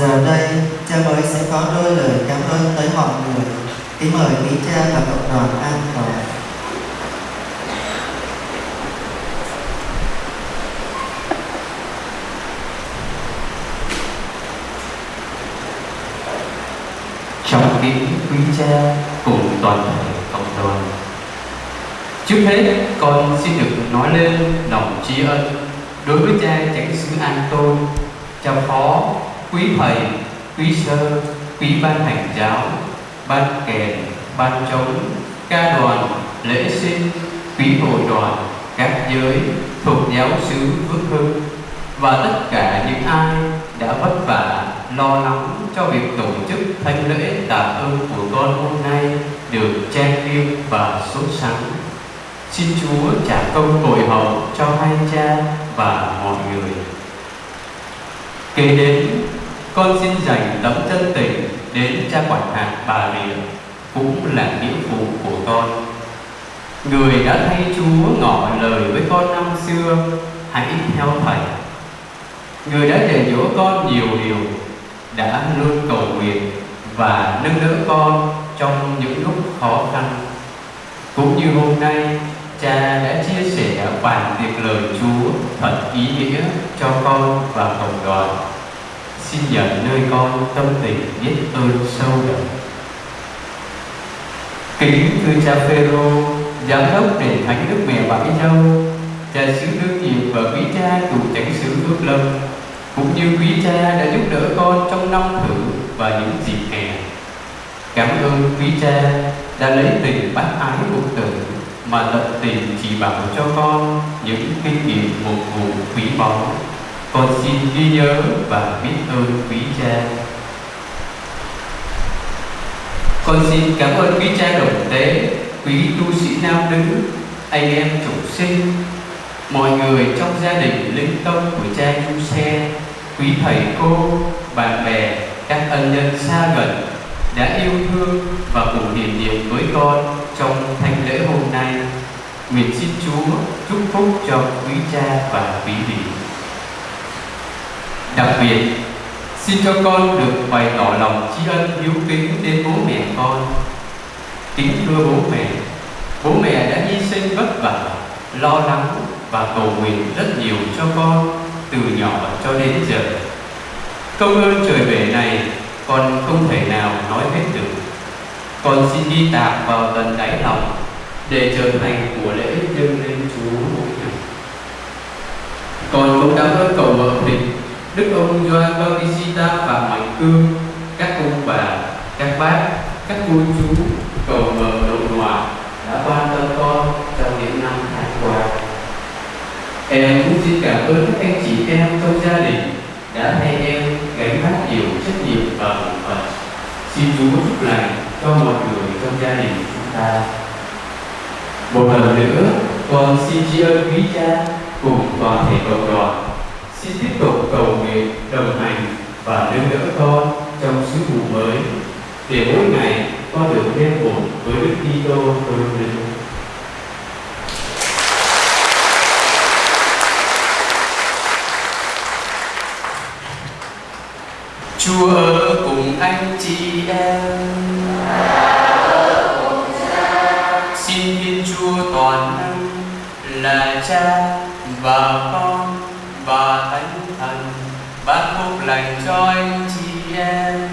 Giờ đây, cha mới sẽ có đôi lời cảm ơn tới mọi người. Kính mời quý cha và cộng đoàn an toàn. Trong kính quý cha cùng toàn thể cộng đoàn. Trước hết, con xin được nói lên lòng tri ân đối với cha chánh xứ An Tôn, cha phó, quý thầy, quý sơ, quý ban hành giáo, ban kèn, ban trống, ca đoàn, lễ sinh, quý hội đoàn, các giới thuộc giáo xứ Phước Hưng và tất cả những ai đã vất vả lo lắng cho việc tổ chức thánh lễ tạ ơn của con hôm nay được trang nghiêm và sốt sắng. Xin Chúa trả công bội hậu cho hai cha và mọi người. Kế đến, con xin dành tấm chân tình đến cha quản hạt bà Rịa, cũng là nghĩa vụ của con. Người đã thay Chúa ngỏ lời với con năm xưa, hãy theo Thầy. Người đã dạy dỗ con nhiều điều, đã luôn cầu nguyện và nâng đỡ con trong những lúc khó khăn. Cũng như hôm nay, cha đã chia sẻ bản việc lời Chúa thật ý nghĩa cho con và cộng đoàn. Xin nhận nơi con tâm tình biết ơn sâu đậm. Kính thưa cha Phêrô, giám đốc đền thánh Đức Mẹ Bãi châu cha xứ đương nhiệm và quý cha chủ chánh xứ Phước Lâm, cũng như quý cha đã giúp đỡ con trong năm thử và những dịp hè. Cảm ơn quý cha đã lấy tình bác ái một tử mà tận tình chỉ bảo cho con những kinh nghiệm một vụ quý báu. Con xin ghi nhớ và biết ơn quý cha. Con xin cảm ơn quý cha đồng tế, quý tu sĩ nam nữ, anh em chủ sinh, mọi người trong gia đình linh công của cha Du Xe, quý thầy cô, bạn bè, các ân nhân xa gần đã yêu thương và cùng niềm niệm với con trong thánh lễ hôm nay. Nguyện xin Chúa chúc phúc cho quý cha và quý vị. Đặc biệt, xin cho con được bày tỏ lòng tri ân hiếu kính đến bố mẹ con. Kính thưa bố mẹ, bố mẹ đã hy sinh vất vả, lo lắng và cầu nguyện rất nhiều cho con từ nhỏ cho đến giờ. Công ơn trời bể này con không thể nào nói hết được. Con xin đi tạc vào tận đáy lòng để trở thành của lễ dâng lên Chúa mỗi ngày. Con cũng đã ơn cầu mở mình, Đức ông Gioan Bautista và Mạnh Cương, các ông bà, các bác, các cô chú, cầu mờ nội ngoại đã quan tâm con trong những năm tháng qua. Em cũng xin cảm ơn các anh chị em trong gia đình đã thay em gánh vác nhiều trách nhiệm và bổn phận. Xin Chúa chúc lành cho mọi người trong gia đình chúng ta. Một lần nữa, con xin tri ân quý cha cùng toàn thể cộng đoàn. Xin tiếp tục cầu nguyện, đồng hành và nâng đỡ con trong sứ vụ mới để mỗi ngày con được thêm một với Đức Kitô hơn. Chúa ở cùng anh chị em. Xin Thiên Chúa toàn năng là Cha và Con ban phúc lành cho anh chị em.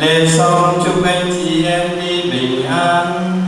Lễ xong chúc anh chị em đi bình an.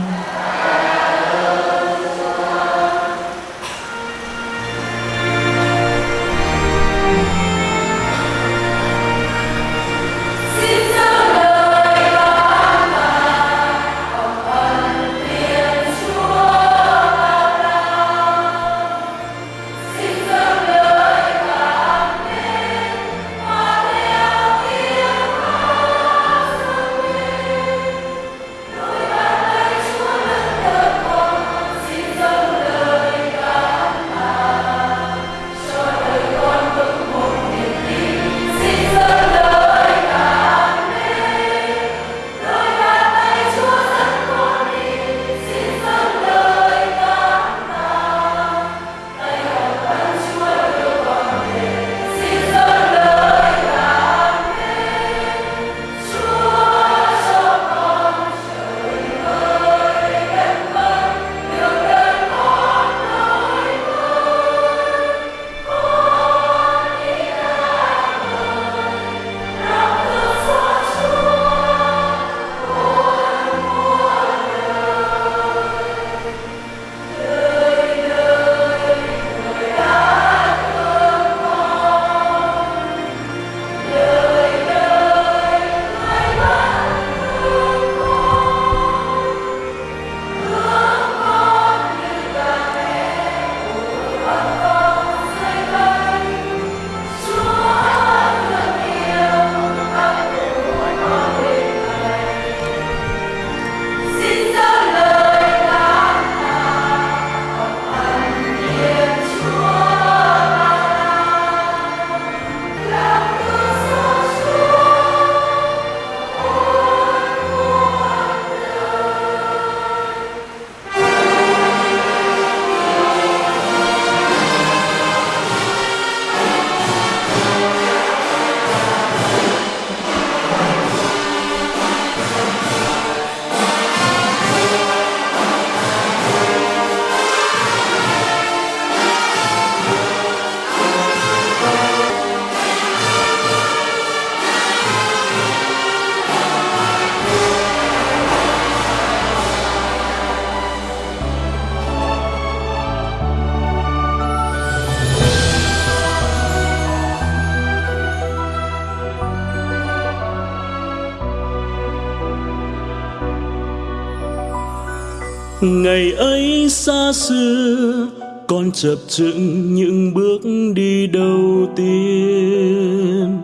Ngày ấy xa xưa, con chập chững những bước đi đầu tiên.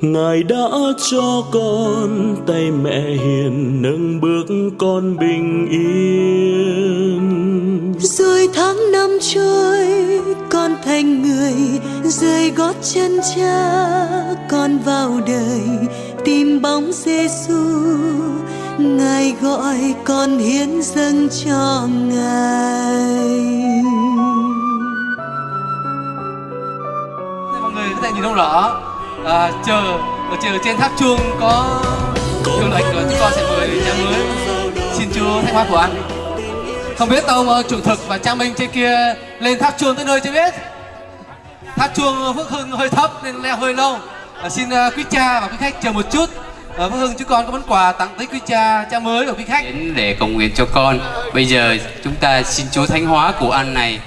Ngài đã cho con tay mẹ hiền nâng bước con bình yên. Rồi tháng năm trôi, con thành người rời gót chân cha, con vào đời, tìm bóng Giêsu ngài gọi con hiến dâng cho ngài. Mọi người có thể nhìn không rõ. À, chờ ở chờ trên tháp chuông có hiệu lệnh rồi chúng con sẽ mời cha mới. Xin chúa thanh hóa của anh. Không biết ông chủ thực và cha minh trên kia lên tháp chuông tới nơi chưa biết? Tháp chuông phước hưng hơi thấp nên leo hơi lâu. À, xin à, quý cha và quý khách chờ một chút à, phước hưng chúng con có món quà tặng tới quý cha cha mới và quý khách. Đến để cầu nguyện cho con. Bây giờ chúng ta xin chúa thánh hóa của ăn này.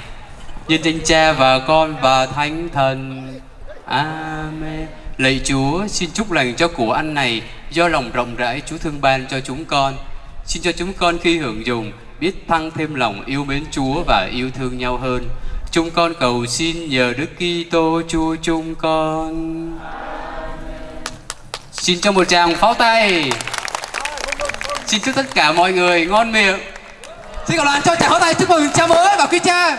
Nhân danh cha và con và thánh thần. Amen. Lạy chúa xin chúc lành cho của ăn này. Do lòng rộng rãi chúa thương ban cho chúng con. Xin cho chúng con khi hưởng dùng biết tăng thêm lòng yêu mến chúa và yêu thương nhau hơn. Chúng con cầu xin nhờ đức kitô chúa chúng con xin cho một tràng pháo tay. Xin chúc tất cả mọi người ngon miệng. Xin cảm đoàn cho tràng pháo tay, chúc mừng cha mới và quý cha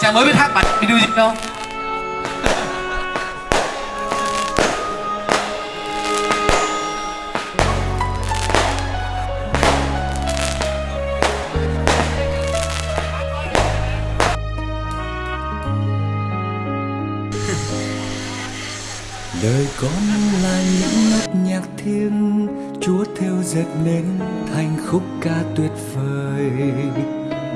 Chàng mới biết hát bài video gì không? Con là những nốt nhạc thiêng chúa theo dệt nên thành khúc ca tuyệt vời.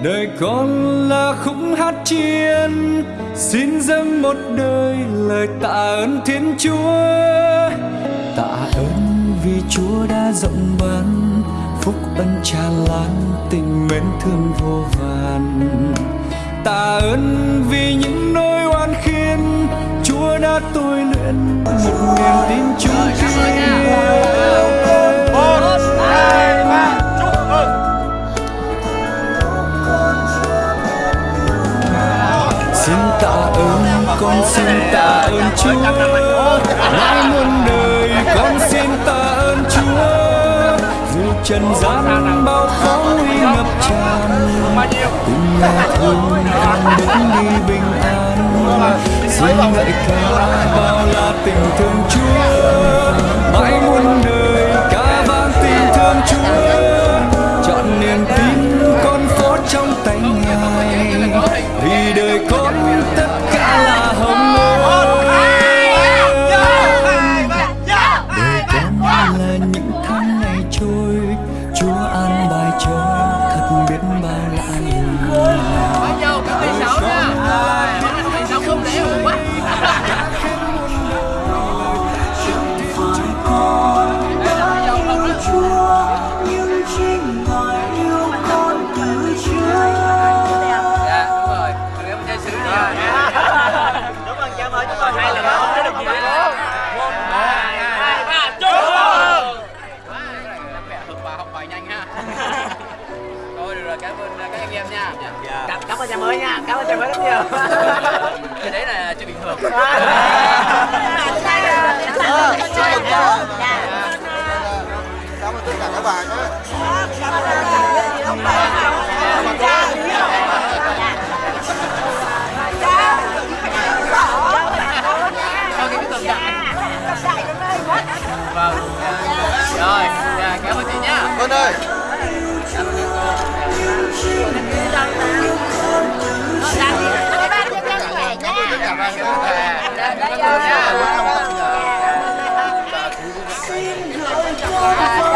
Đời con là khúc hát chiên, xin dâng một đời lời tạ ơn thiên chúa. Tạ ơn vì chúa đã rộng ban, phúc ân tràn lan tình mến thương vô vàn. Tạ ơn vì những tôi luyện một niềm tin chung xin tạ ơn con xin tạ ơn chúa. Mãi muôn đời con xin tạ ơn chúa. Dù trần gian bao khó nguy ngập tràn tình mẹ thương con đứng đi bình an xin lại ca bao là tình thương chúa mãi muôn đời ca vang tình thương chúa ơn cha mới nha, cảm ơn cha mới rất nhiều. cái đấy là chuyện bình thường Cảm ơn tất cả các bạn nhé. cho cái tường đại vâng rồi dạ, cảm ơn chị nhá Vân ơi. Cảm ơn bà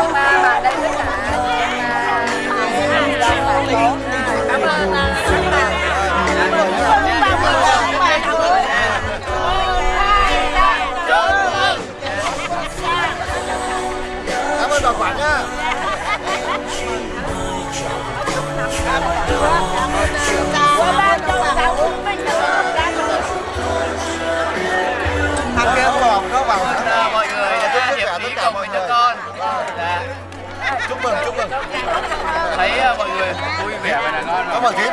chúc mừng chúc mừng. Thấy ờ, mọi người vui vẻ và là ngon cảm ơn chị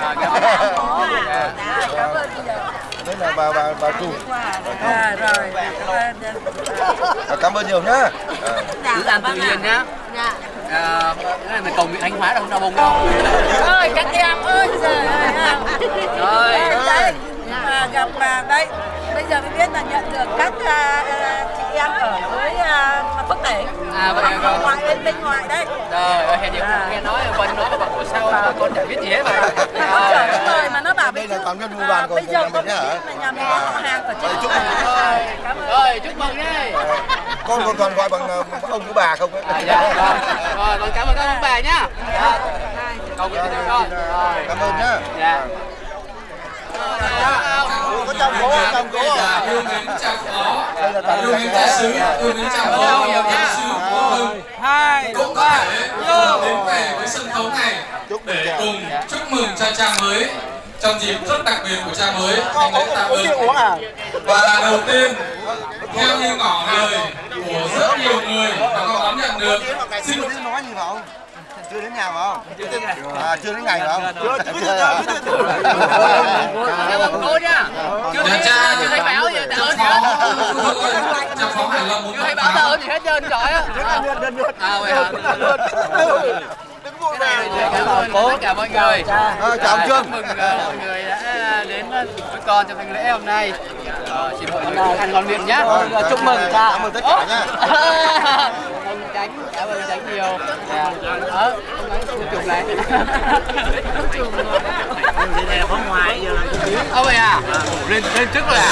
Dạ. đây là bà bà bà chủ. À, rồi. À, cảm ơn nhiều nhá. Cứ ăn tự nhiên nhá. À, cái này mình cầu nguyện thánh hóa đâu không đau bông đâu. Ơi các em ơi trời ơi. À. Rồi. À, gặp à, đây bây giờ mới biết là nhận được các à, à, chị em ở với à, phước tỉnh À, vậy là vâng. ngoại bên bên ngoài đây. Trời ơi gì không nghe nói Vân nói mà bảo ủa sao mà con chả biết gì hết mà. Nó Trời chở ơi. lời mà nó bảo đây bây là giờ toàn nhân mua bàn của bây giờ của có nhà mình nhá. hả mà nhà mình có họ hàng ở trên chúc mừng rồi chúc mừng nhé con còn toàn gọi bằng ờ, ông với bà không ấy. À, dạ, vâng. rồi con cảm ơn các ông bà nhá. Dạ. cho con rồi. Cảm ơn nhá. Dạ có chồng cố chồng cố yêu mến chào phó đây là toàn yêu mến đại sứ yêu mến phó yêu đại sứ của hưng. Cũng có thể đến về với sân khấu này để cùng chúc mừng cho cha mới. Trong dịp rất đặc biệt của cha mới anh lễ tạ ơn và đầu tiên theo như ngỏ lời của rất nhiều người và con đón nhận được. Xin chưa đến gì phải không chưa đến nhà phải không à chưa đến ngày phải không chưa cảm ơn cô nhá chưa thấy Nhà cha chưa thấy báo gì tạ ơn gì hết cha phó hải long muốn chưa thấy báo tạ ơn gì hết trơn trời á à vậy hả này thì cảm ơn tất cả mọi người. Ờ, chào ông À, Trương. chúc mừng ờ, mọi người đã đến ờ, với con trong thanh lễ hôm nay. Ờ, xin mọi người ăn ngon miệng nhá. Ờ, chúc mừng cha cảm ơn tất cả nhá. ông tránh cảm ơn tránh nhiều. Đó ông tránh chụp chụp này này là có ngoài giờ Ô vậy à? Lên lên trước rồi. À?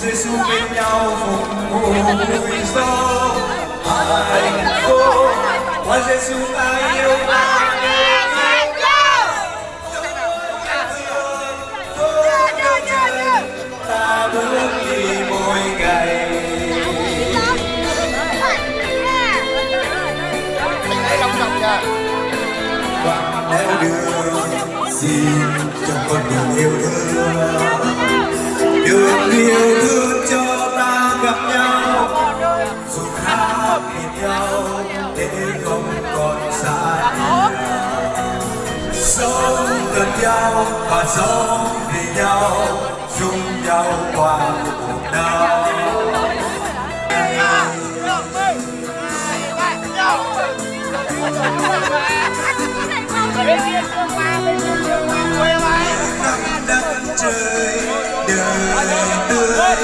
Giêsu bên nhau phục vụ vui gió hạnh phúc qua Giêsu ta yêu ta gì xin cho con đường yêu thương đường yêu thương cho ta gặp nhau, dù khác biệt nhau, để không còn xa nhau. Sống gần nhau và sống vì nhau, chung nhau qua cuộc đời. Dẫn chơi đời tươi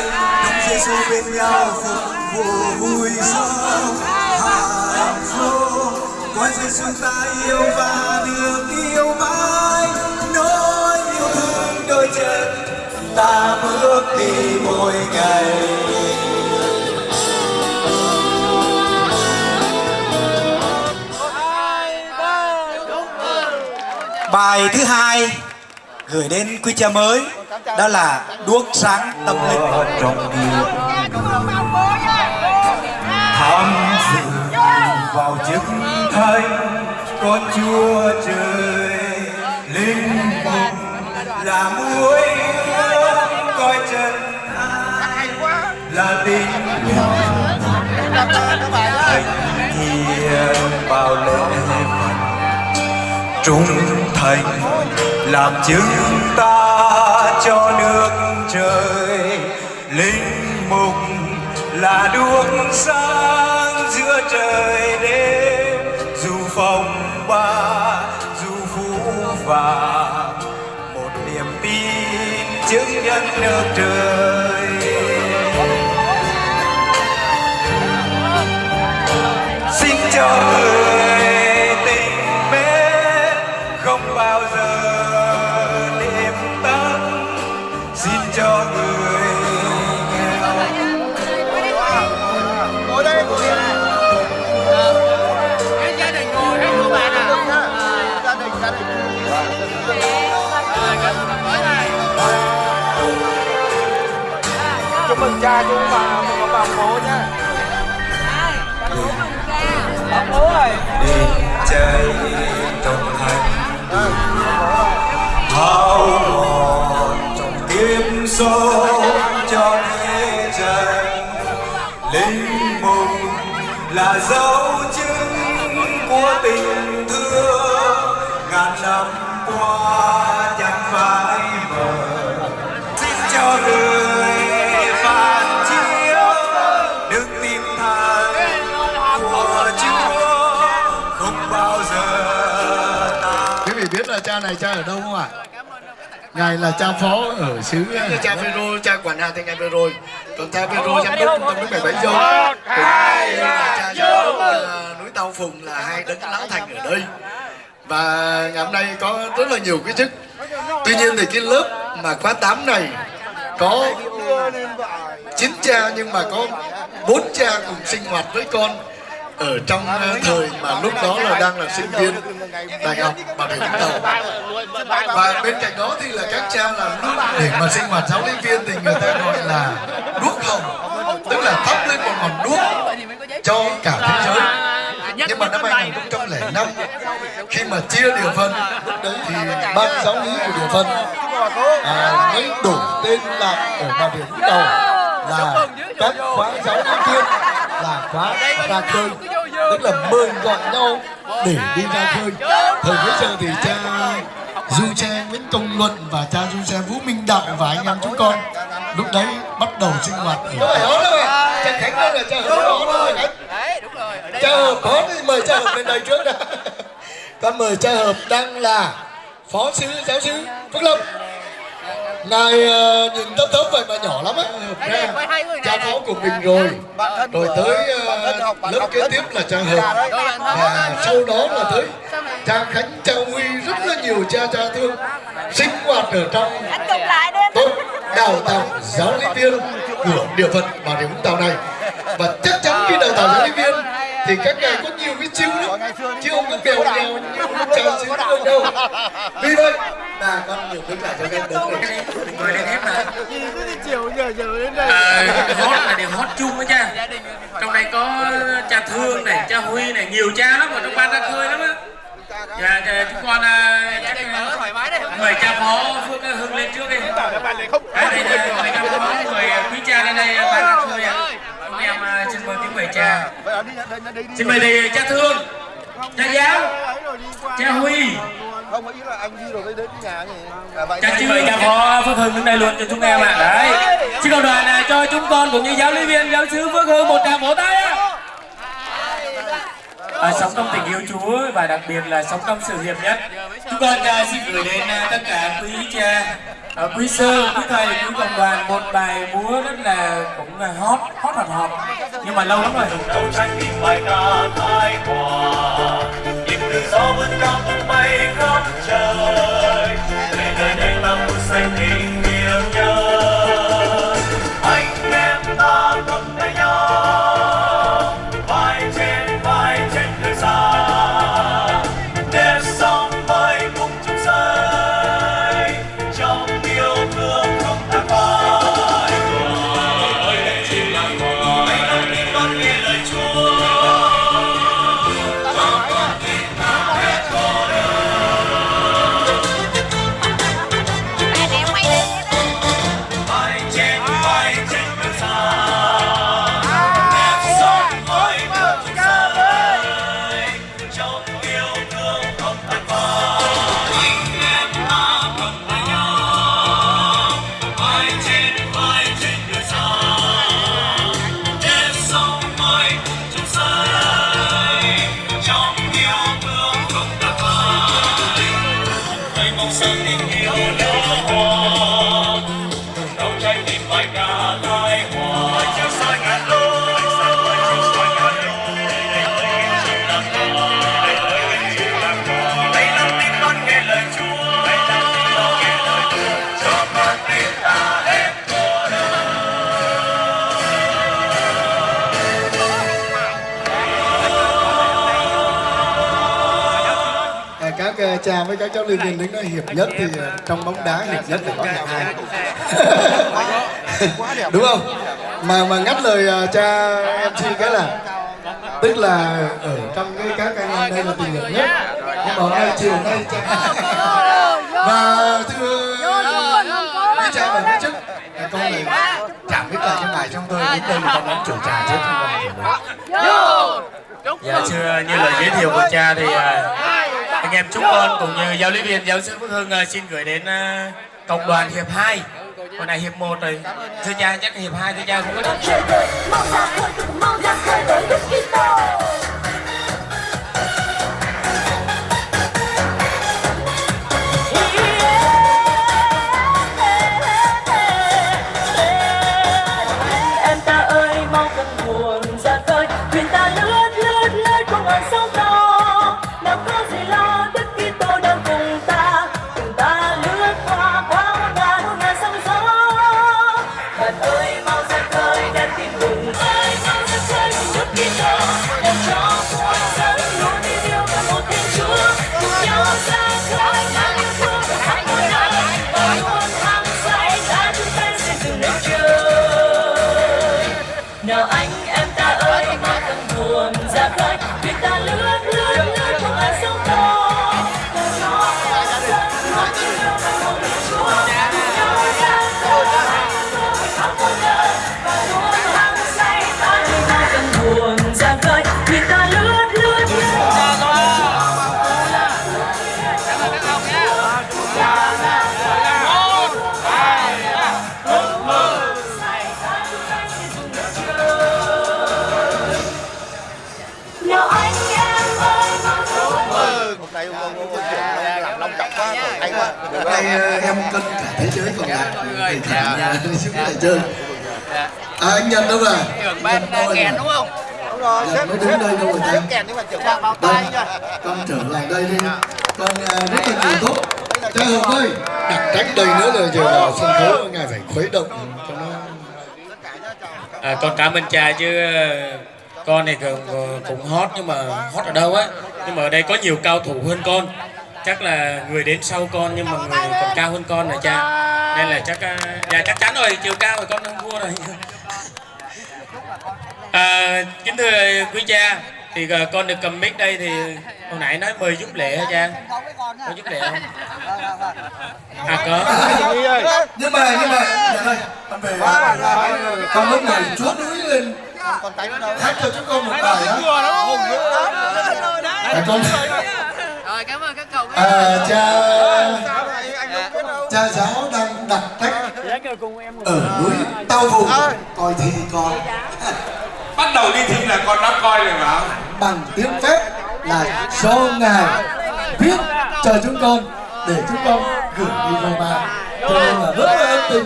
trong Giêsu bên nhau. Phục vụ vui sống hạnh phúc. Qua Giêsu ta yêu và được yêu mãi. Nỗi yêu thương đôi chân, ta bước đi mỗi ngày. Bài thứ hai gửi đến quý cha mới đó là đuốc sáng tâm linh. trong điều tham dự vào chức thánh con chúa trời. Linh mục là muối coi chân ai là tình thánh thiện bao lễ vật trung thành, làm chứng ta cho nước trời. Linh mục là đuốc sáng giữa trời đêm. Dù phòng ba, dù phú vàng một niềm tin chứng nhân nước trời. Xin cho người chúc mừng cha chú và bà mừng bà bố nhá. Bà bố ơi Đi chơi trong thành, hao mòn trong tim sâu cho thế trần linh mùng là dấu chứng của tình này cha ở đâu không ạ? Ngài là cha phó ở xứ cha Phêrô, cha quản hạt thì vừa rồi. Còn cha Phêrô giám đốc trong núi bảy bảy dâu. Cha giám đốc ờ, núi Tàu Phùng là hai đấng lão thành ở đây. Và ngày hôm nay có rất là nhiều cái chức. Tuy nhiên thì cái lớp mà khóa 8 này có chín cha nhưng mà có bốn cha cùng sinh hoạt với con ở trong ờ, thời mà lúc đó là đang là sinh viên đại học Bà Rịa Vũng Tàu và bên cạnh đó thì là các cha là lúc để mà sinh hoạt giáo lý viên thì người ta gọi là đuốc hồng tức là thắp lên một ngọn đuốc cho cả thế giới. Nhưng mà năm 2005 khi mà chia địa phân lúc đấy thì ban giáo lý của địa phân à, mới đổi tên là ở Bà Rịa Vũng Tàu là các khóa giáo lý viên là khóa ra khơi. Tức là mời gọi nhau để đi ra khơi. thời bấy giờ thì cha du cha Nguyễn Công Luận và cha du cha Vũ Minh Đạo và anh em chúng con lúc đấy bắt đầu sinh hoạt ở cha Khánh đâu là cha hợp cha hợp có thì mời cha hợp lên đây trước đã. Con mời cha hợp đang là phó sứ giáo sứ Phước Lâm ngài uh, nhìn thấp thấp vậy mà nhỏ lắm á. Ra cha phó của mình rồi. Rồi tới uh, lớp kế tiếp là cha hợp và sau đó là tới cha khánh cha huy rất là nhiều cha cha thương. Sinh hoạt ở trong tốt đào tạo giáo lý viên của địa phận bà rịa vũng tàu này. Và chắc chắn khi đào tạo giáo lý viên thì các ngài có nhiều cái chiêu lắm. Chứ không có bèo nhèo như chào xứ đâu đâu. Vì vậy là con nhiều cái cả cho các đứng này. mời lên hết mà chiều giờ giờ đến đây. À, hot là điều hot chung đó cha. Trong đây có cha thương này cha huy này nhiều cha lắm ở trong ban ra khơi lắm á. Dạ dạ, chúng con à, chắc mời cha phó phước hưng lên trước đi. À, mời cha phó mời quý cha lên đây ban ra khơi ạ chúng em à, xin mời tiếng mời cha xin mời thầy cha thương cha giáo cha huy. Không ý là anh đi rồi đến nhà nhỉ? À, vậy Chắc xin mời cha phó Phước Hưng đứng đây luôn cho chúng em ạ. Đấy. Xin cầu đoàn à, cho chúng con cũng như giáo lý viên giáo sứ Phước Hưng một tràng vỗ tay ạ. À, sống trong tình yêu Chúa và đặc biệt là sống trong sự hiệp nhất. Chúng con à, xin gửi đến à, tất cả quý cha, à, quý sư, quý thầy, quý cộng đoàn một bài múa rất là cũng là hot, hot hot hot. Nhưng mà lâu lắm rồi. trong trái tim bài ca thái hòa nhịp tự do vươn cao tung bay khắp trời để nơi đây là một xanh tình với các cháu liên viên đứng nói hiệp nhất thì uh, trong bóng đá hiệp nhất là có hiệp hai đúng không? Mà mà ngắt lời uh, cha MC cái là tức là ở trong cái các anh em đây là tình hiệp nhất. Nhưng mà nay chiều nay cha và thưa quý cha và quý chức con này chẳng biết là cho ngài trong tôi đến đây còn đánh chủ trà chứ không còn Dạ thưa như lời giới thiệu của cha thì à, anh em chúc con cũng như giáo lý viên, giáo sư Phước Hưng ờ, xin gửi đến ờ, cộng đoàn hiệp 2 còn này hiệp 1 rồi. Thưa cha, chắc hiệp 2 thưa cha cũng có em cân cả thế giới còn lại thầy thả nhà xuống lại chơi. À, anh Nhân đâu rồi trưởng ban kèn đúng không? Đúng rồi Dạ, mới đứng đây đâu rồi sếp kèn nhưng mà trưởng ban tay con trở lại đây đi. Con uh, rất là nhiều tốt cha hồng ơi. đặt cách đây nữa là giờ vào sân khấu ngài phải khuấy động cho nó. À, con cảm ơn cha chứ ờ, con này cũng, cũng hot nhưng mà hot ở đâu á? Nhưng mà ở đây có nhiều cao thủ hơn con chắc là người đến sau con nhưng mà người còn cao hơn con là cha. Nên là chắc ờ, dạ chắc chắn rồi chiều cao thì con không thua rồi. À, kính thưa quý cha thì ờ, con được cầm mic đây thì hồi nãy nói mời giúp lễ hả cha? Có giúp lễ không? À có. Nhưng mà nhưng mà dạ đây con về. Con lúc này chúa núi lên. Hát cho chúng con một bài á. À, con. Rồi cảm ơn các. À, cha cha giáo đang đặt cách ở núi tao vùng. Coi thi con bắt đầu đi thi là con đã coi rồi mà. Bằng tiếng phép là do ngài viết cho chúng con để chúng con gửi đi Roma cho nên là rất là ân tình.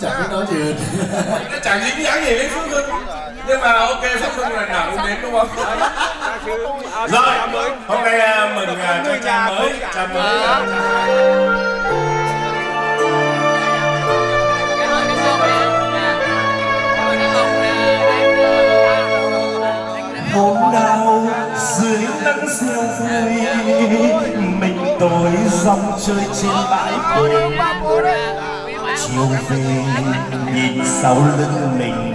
Chẳng biết nói gì hơn nó chẳng dính dáng gì đến Phúc Hưng nhưng mà ok Phúc Hưng lần nào cũng đến đúng không? Rồi hôm nay à, mừng à, cho cha mới cha mới. Hôm nào dưới nắng rêu vui mình tôi dòng chơi trên bãi cồn chiều về, nhìn sau lưng mình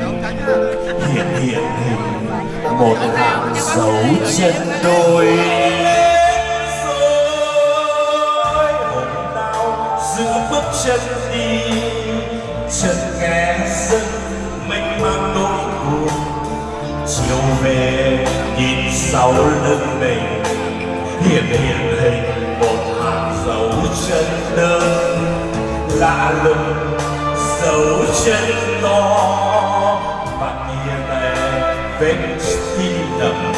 hiện hiện hình, một hàng dấu chân đôi. Rồi hôm nào giữ bước chân đi, chân nghe dân mình mang nỗi buồn. Chiều về, nhìn sau lưng mình hiện hiện hình, một hàng dấu chân đơn lạ lùng dấu chân to. Và kia lệ vết tim đậm.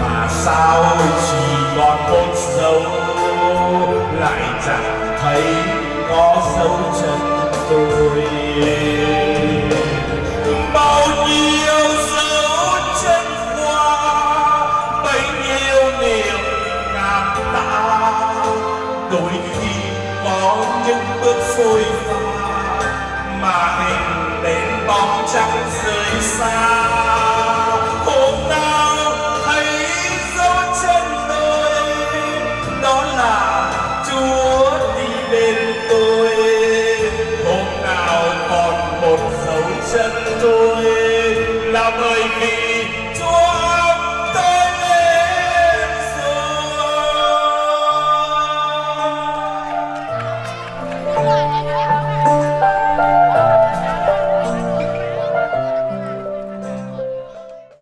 Mà sao chỉ còn một dấu, lại chẳng thấy có dấu chân tôi bao nhiêu dấu chân qua, bấy nhiêu niềm ngàn tạ đôi khi có bước phôi pha mà hình đến bóng trắng rời xa.